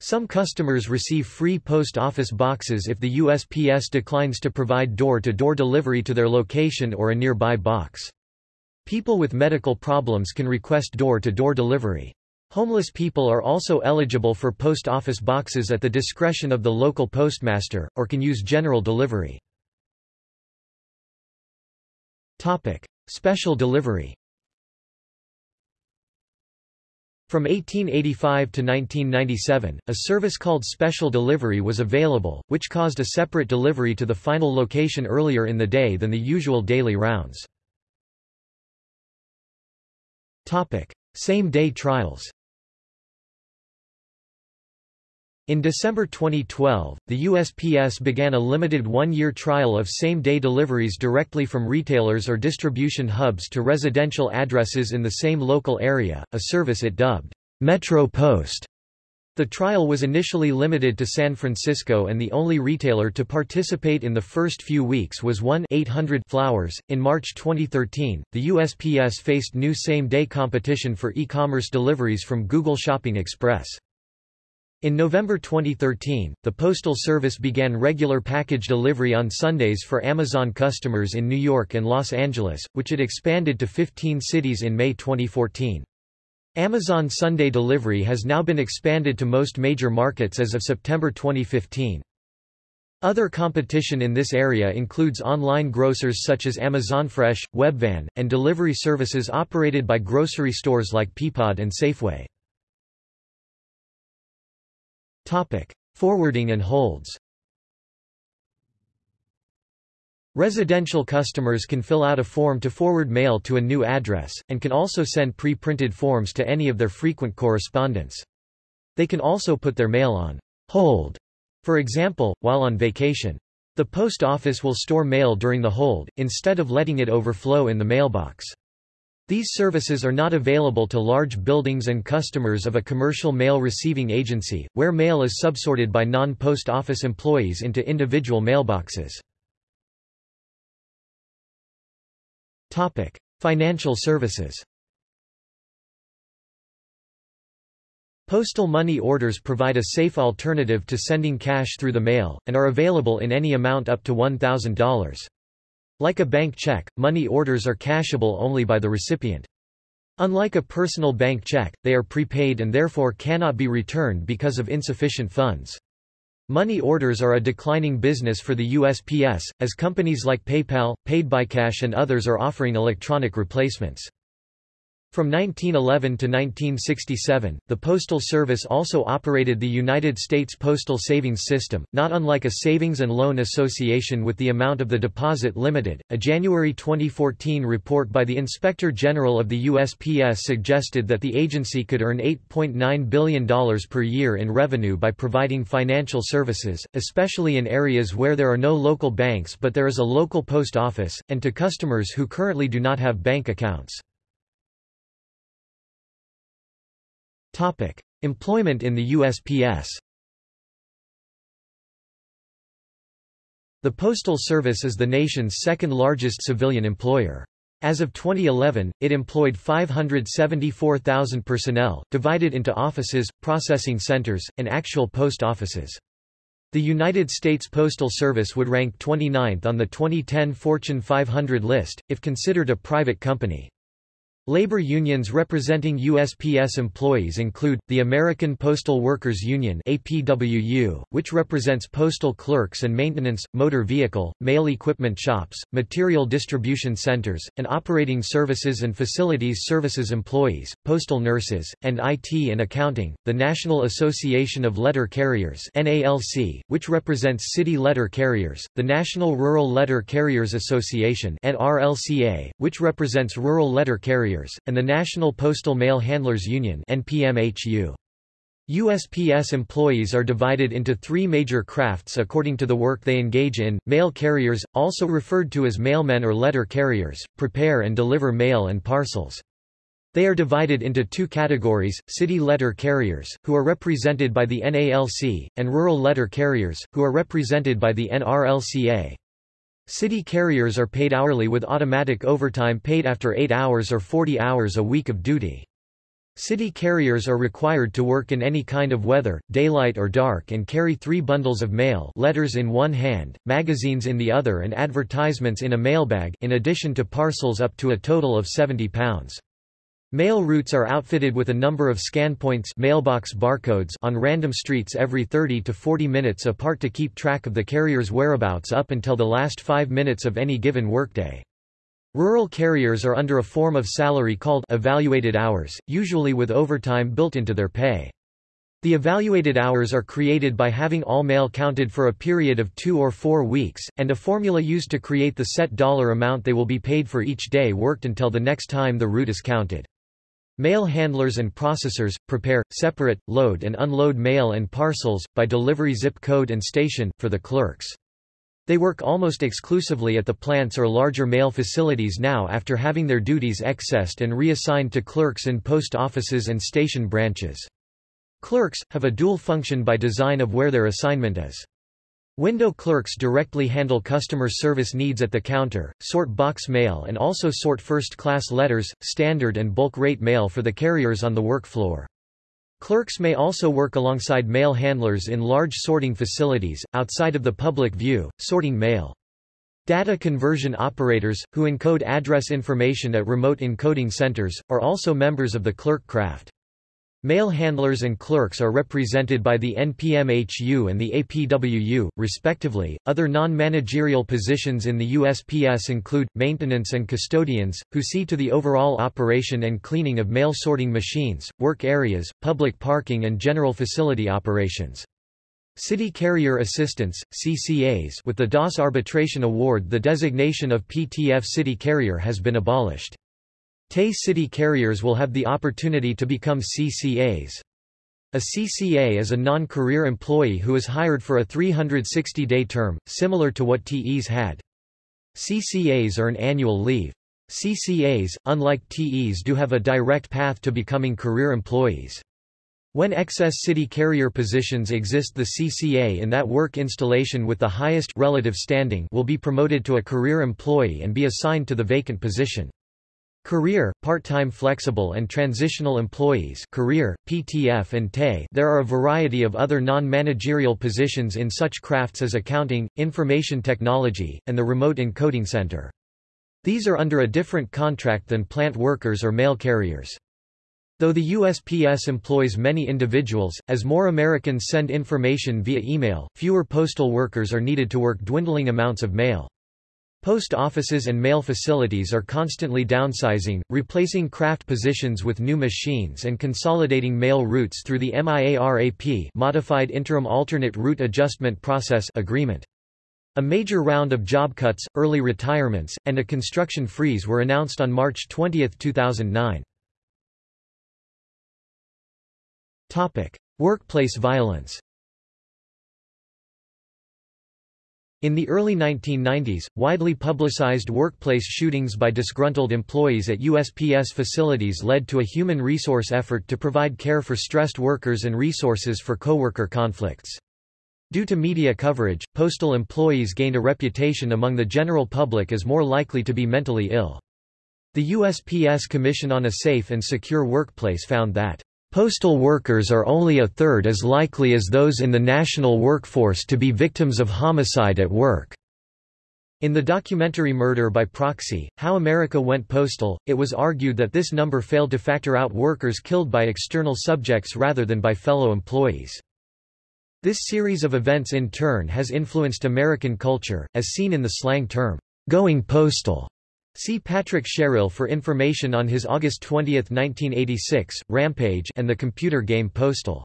Some customers receive free post office boxes if the USPS declines to provide door-to-door -door delivery to their location or a nearby box. People with medical problems can request door-to-door -door delivery. Homeless people are also eligible for post office boxes at the discretion of the local postmaster, or can use general delivery. Special delivery From 1885 to 1997, a service called Special Delivery was available, which caused a separate delivery to the final location earlier in the day than the usual daily rounds. Same-day trials In December 2012, the USPS began a limited one-year trial of same-day deliveries directly from retailers or distribution hubs to residential addresses in the same local area, a service it dubbed Metro Post. The trial was initially limited to San Francisco and the only retailer to participate in the first few weeks was 1-800 Flowers. In March 2013, the USPS faced new same-day competition for e-commerce deliveries from Google Shopping Express. In November 2013, the Postal Service began regular package delivery on Sundays for Amazon customers in New York and Los Angeles, which it expanded to 15 cities in May 2014. Amazon Sunday delivery has now been expanded to most major markets as of September 2015. Other competition in this area includes online grocers such as Amazon Fresh, Webvan, and delivery services operated by grocery stores like Peapod and Safeway. Topic: Forwarding and holds. Residential customers can fill out a form to forward mail to a new address, and can also send pre-printed forms to any of their frequent correspondents. They can also put their mail on hold, for example, while on vacation. The post office will store mail during the hold, instead of letting it overflow in the mailbox. These services are not available to large buildings and customers of a commercial mail receiving agency, where mail is subsorted by non-post office employees into individual mailboxes. Financial services Postal money orders provide a safe alternative to sending cash through the mail, and are available in any amount up to $1,000. Like a bank check, money orders are cashable only by the recipient. Unlike a personal bank check, they are prepaid and therefore cannot be returned because of insufficient funds. Money orders are a declining business for the USPS, as companies like PayPal, PaidByCash and others are offering electronic replacements. From 1911 to 1967, the Postal Service also operated the United States Postal Savings System, not unlike a savings and loan association with the amount of the deposit limited. A January 2014 report by the Inspector General of the USPS suggested that the agency could earn $8.9 billion per year in revenue by providing financial services, especially in areas where there are no local banks but there is a local post office, and to customers who currently do not have bank accounts. Topic: Employment in the USPS. The Postal Service is the nation's second-largest civilian employer. As of 2011, it employed 574,000 personnel, divided into offices, processing centers, and actual post offices. The United States Postal Service would rank 29th on the 2010 Fortune 500 list, if considered a private company. Labor unions representing USPS employees include, the American Postal Workers Union APWU, which represents postal clerks and maintenance, motor vehicle, mail equipment shops, material distribution centers, and operating services and facilities services employees, postal nurses, and IT and accounting, the National Association of Letter Carriers NALC, which represents city letter carriers, the National Rural Letter Carriers Association NRLCA, which represents rural letter carriers Carriers, and the National Postal Mail Handlers Union. USPS employees are divided into three major crafts according to the work they engage in. Mail carriers, also referred to as mailmen or letter carriers, prepare and deliver mail and parcels. They are divided into two categories, city letter carriers, who are represented by the NALC, and rural letter carriers, who are represented by the NRLCA. City carriers are paid hourly with automatic overtime paid after 8 hours or 40 hours a week of duty. City carriers are required to work in any kind of weather, daylight or dark and carry three bundles of mail letters in one hand, magazines in the other and advertisements in a mailbag in addition to parcels up to a total of 70 pounds. Mail routes are outfitted with a number of scan points mailbox barcodes on random streets every 30 to 40 minutes apart to keep track of the carrier's whereabouts up until the last five minutes of any given workday. Rural carriers are under a form of salary called evaluated hours, usually with overtime built into their pay. The evaluated hours are created by having all mail counted for a period of two or four weeks, and a formula used to create the set dollar amount they will be paid for each day worked until the next time the route is counted. Mail handlers and processors, prepare, separate, load and unload mail and parcels, by delivery zip code and station, for the clerks. They work almost exclusively at the plants or larger mail facilities now after having their duties excessed and reassigned to clerks in post offices and station branches. Clerks, have a dual function by design of where their assignment is. Window clerks directly handle customer service needs at the counter, sort box mail and also sort first-class letters, standard and bulk rate mail for the carriers on the work floor. Clerks may also work alongside mail handlers in large sorting facilities, outside of the public view, sorting mail. Data conversion operators, who encode address information at remote encoding centers, are also members of the clerk craft. Mail handlers and clerks are represented by the NPMHU and the APWU, respectively. Other non managerial positions in the USPS include maintenance and custodians, who see to the overall operation and cleaning of mail sorting machines, work areas, public parking, and general facility operations. City Carrier Assistants CCAs with the Das Arbitration Award the designation of PTF City Carrier has been abolished. TE city carriers will have the opportunity to become CCAs. A CCA is a non-career employee who is hired for a 360-day term, similar to what TEs had. CCAs earn annual leave. CCAs, unlike TEs do have a direct path to becoming career employees. When excess city carrier positions exist the CCA in that work installation with the highest relative standing will be promoted to a career employee and be assigned to the vacant position. Career, part-time flexible and transitional employees career, PTF and TE There are a variety of other non-managerial positions in such crafts as accounting, information technology, and the remote encoding center. These are under a different contract than plant workers or mail carriers. Though the USPS employs many individuals, as more Americans send information via email, fewer postal workers are needed to work dwindling amounts of mail. Post offices and mail facilities are constantly downsizing, replacing craft positions with new machines and consolidating mail routes through the MIARAP Modified Interim Alternate Route Adjustment Process agreement. A major round of job cuts, early retirements, and a construction freeze were announced on March 20, 2009. Topic: Workplace violence. In the early 1990s, widely publicized workplace shootings by disgruntled employees at USPS facilities led to a human resource effort to provide care for stressed workers and resources for coworker conflicts. Due to media coverage, postal employees gained a reputation among the general public as more likely to be mentally ill. The USPS Commission on a Safe and Secure Workplace found that Postal workers are only a third as likely as those in the national workforce to be victims of homicide at work. In the documentary Murder by Proxy, How America Went Postal, it was argued that this number failed to factor out workers killed by external subjects rather than by fellow employees. This series of events in turn has influenced American culture, as seen in the slang term, going postal. See Patrick Sherrill for information on his August 20, 1986, Rampage and the computer game Postal.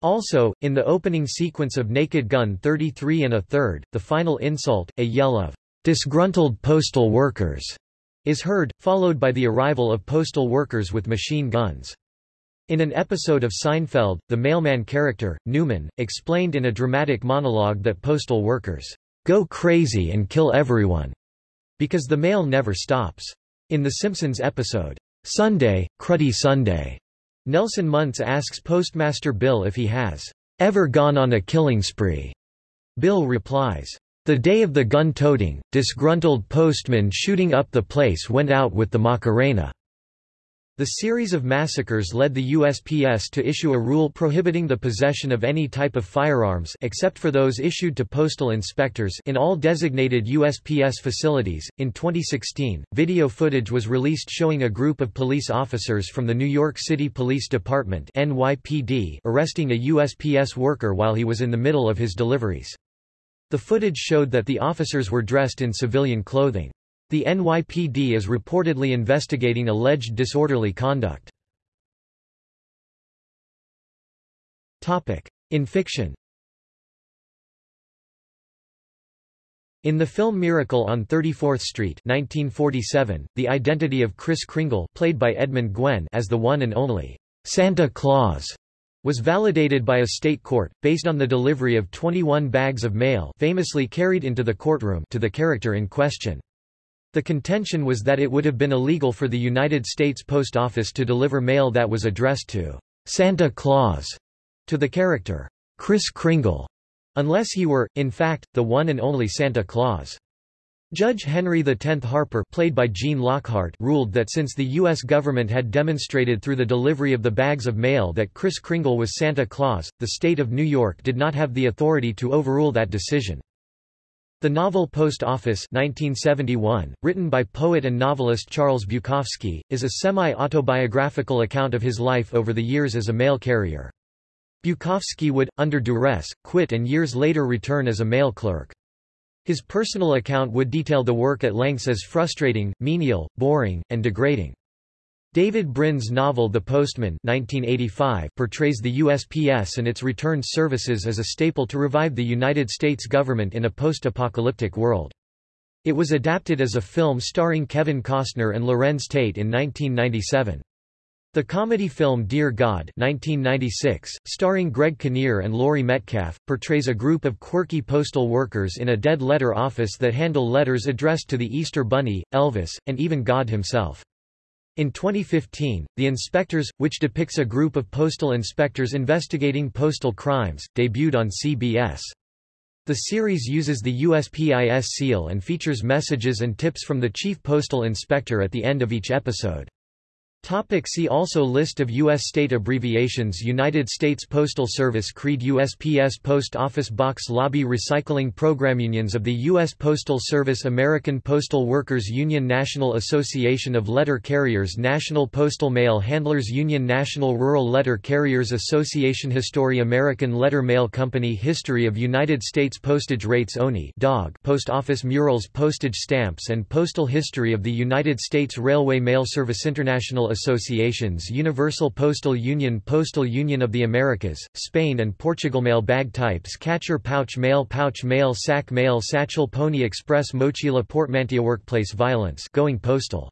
Also, in the opening sequence of Naked Gun 33 and a third, the final insult, a yell of disgruntled postal workers, is heard, followed by the arrival of postal workers with machine guns. In an episode of Seinfeld, the mailman character, Newman, explained in a dramatic monologue that postal workers go crazy and kill everyone. Because the mail never stops. In The Simpsons episode, Sunday, Cruddy Sunday, Nelson Muntz asks Postmaster Bill if he has ever gone on a killing spree. Bill replies, The day of the gun-toting, disgruntled postman shooting up the place went out with the Macarena. The series of massacres led the USPS to issue a rule prohibiting the possession of any type of firearms except for those issued to postal inspectors in all designated USPS facilities. In 2016, video footage was released showing a group of police officers from the New York City Police Department (NYPD) arresting a USPS worker while he was in the middle of his deliveries. The footage showed that the officers were dressed in civilian clothing. The NYPD is reportedly investigating alleged disorderly conduct. In fiction In the film Miracle on 34th Street 1947, the identity of Kris Kringle played by Edmund Gwenn as the one and only Santa Claus was validated by a state court, based on the delivery of 21 bags of mail famously carried into the courtroom to the character in question. The contention was that it would have been illegal for the United States Post Office to deliver mail that was addressed to Santa Claus to the character Kris Kringle, unless he were, in fact, the one and only Santa Claus. Judge Henry X Harper played by Gene Lockhart ruled that since the U.S. government had demonstrated through the delivery of the bags of mail that Kris Kringle was Santa Claus, the state of New York did not have the authority to overrule that decision. The novel Post Office 1971, written by poet and novelist Charles Bukowski, is a semi-autobiographical account of his life over the years as a mail carrier. Bukowski would, under duress, quit and years later return as a mail clerk. His personal account would detail the work at lengths as frustrating, menial, boring, and degrading. David Brin's novel The Postman 1985 portrays the USPS and its returned services as a staple to revive the United States government in a post-apocalyptic world. It was adapted as a film starring Kevin Costner and Larenz Tate in 1997. The comedy film Dear God 1996, starring Greg Kinnear and Laurie Metcalf, portrays a group of quirky postal workers in a dead letter office that handle letters addressed to the Easter Bunny, Elvis, and even God himself. In 2015, The Inspectors, which depicts a group of postal inspectors investigating postal crimes, debuted on CBS. The series uses the USPIS seal and features messages and tips from the chief postal inspector at the end of each episode. Topic see also List of U.S. state abbreviations United States Postal Service Creed USPS Post Office Box Lobby Recycling Program Unions of the U.S. Postal Service American Postal Workers Union National Association of Letter Carriers National Postal Mail Handlers Union National Rural Letter Carriers Association History American Letter Mail Company History of United States Postage Rates Owney DOG Post Office Murals Postage Stamps and Postal History of the United States Railway Mail Service International associations Universal Postal Union Postal Union of the Americas, Spain and Portugal Mail bag types Catcher pouch mail pouch mail sack mail satchel Pony Express Mochila portmanteau Workplace violence going postal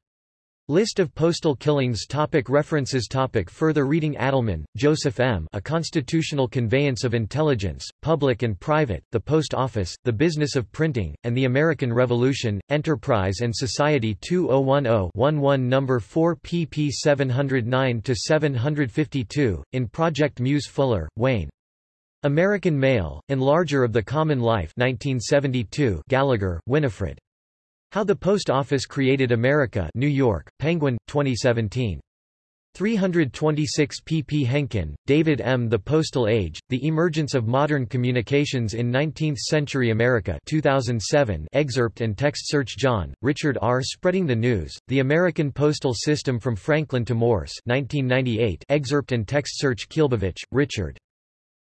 List of postal killings topic References topic Further reading Adelman, Joseph M. A Constitutional Conveyance of Intelligence, Public and Private, The Post Office, The Business of Printing, and the American Revolution, Enterprise and Society 2010-11 No. 4 pp 709-752, in Project Muse Fuller, Wayne. American Mail, Enlarger of the Common Life 1972 Gallagher, Winifred. How the Post Office Created America New York, Penguin, 2017. 326 pp Henkin, David M. The Postal Age, The Emergence of Modern Communications in Nineteenth-Century America 2007 excerpt and text search John, Richard R. Spreading the News, The American Postal System from Franklin to Morse 1998 excerpt and text search Kielbowicz, Richard.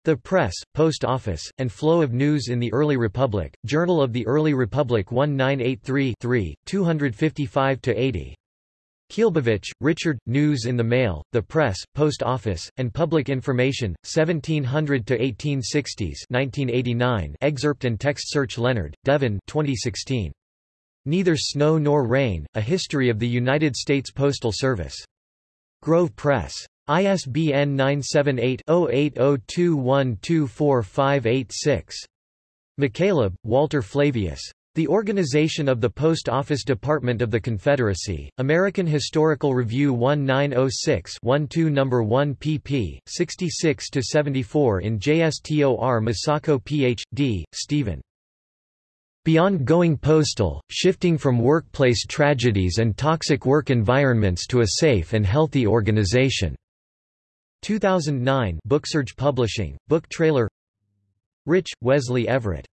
The Press, Post Office, and Flow of News in the Early Republic, Journal of the Early Republic 1983 255-80. Kielbowicz, Richard, News in the Mail, The Press, Post Office, and Public Information, 1700–1860s 1989 excerpt and text search Leonard, Devin 2016. Neither Snow Nor Rain, A History of the United States Postal Service. Grove Press. ISBN 978-0802124586. McCaleb, Walter Flavius. The Organization of the Post Office Department of the Confederacy, American Historical Review 1906 12 No. 1 pp. 66-74 in JSTOR Musacco Ph.D., Stephen. Beyond Going Postal, Shifting from Workplace Tragedies and Toxic Work Environments to a Safe and Healthy Organization. 2009 Booksurge Publishing, book trailer Rich, Wesley Everett.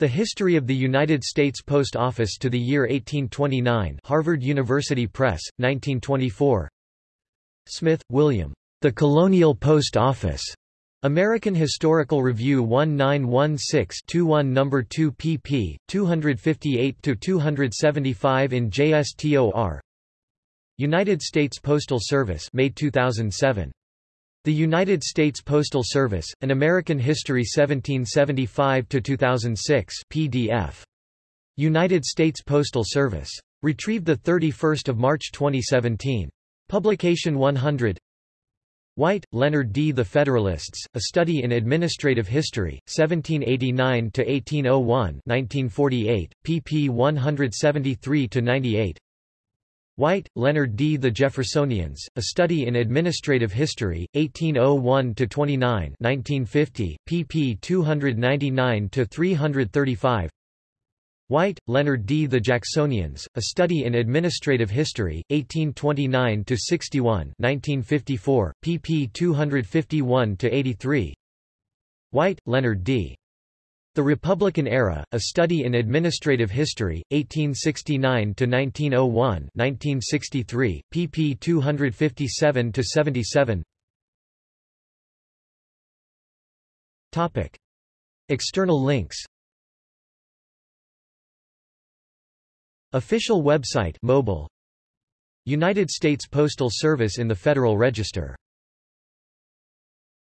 The History of the United States Post Office to the Year 1829 Harvard University Press, 1924 Smith, William. The Colonial Post Office. American Historical Review 1916-21 No. 2 pp. 258-275 in JSTOR United States Postal Service May 2007 the United States Postal Service, An American History 1775–2006 PDF. United States Postal Service. Retrieved 31 March 2017. Publication 100 White, Leonard D. The Federalists, A Study in Administrative History, 1789–1801 1948, pp 173–98 White, Leonard D. The Jeffersonians, A Study in Administrative History, 1801–29 1950, pp 299–335 White, Leonard D. The Jacksonians, A Study in Administrative History, 1829–61 1954, pp 251–83 White, Leonard D. The Republican Era, A Study in Administrative History, 1869–1901 1963, pp 257–77 External links Official website mobile. United States Postal Service in the Federal Register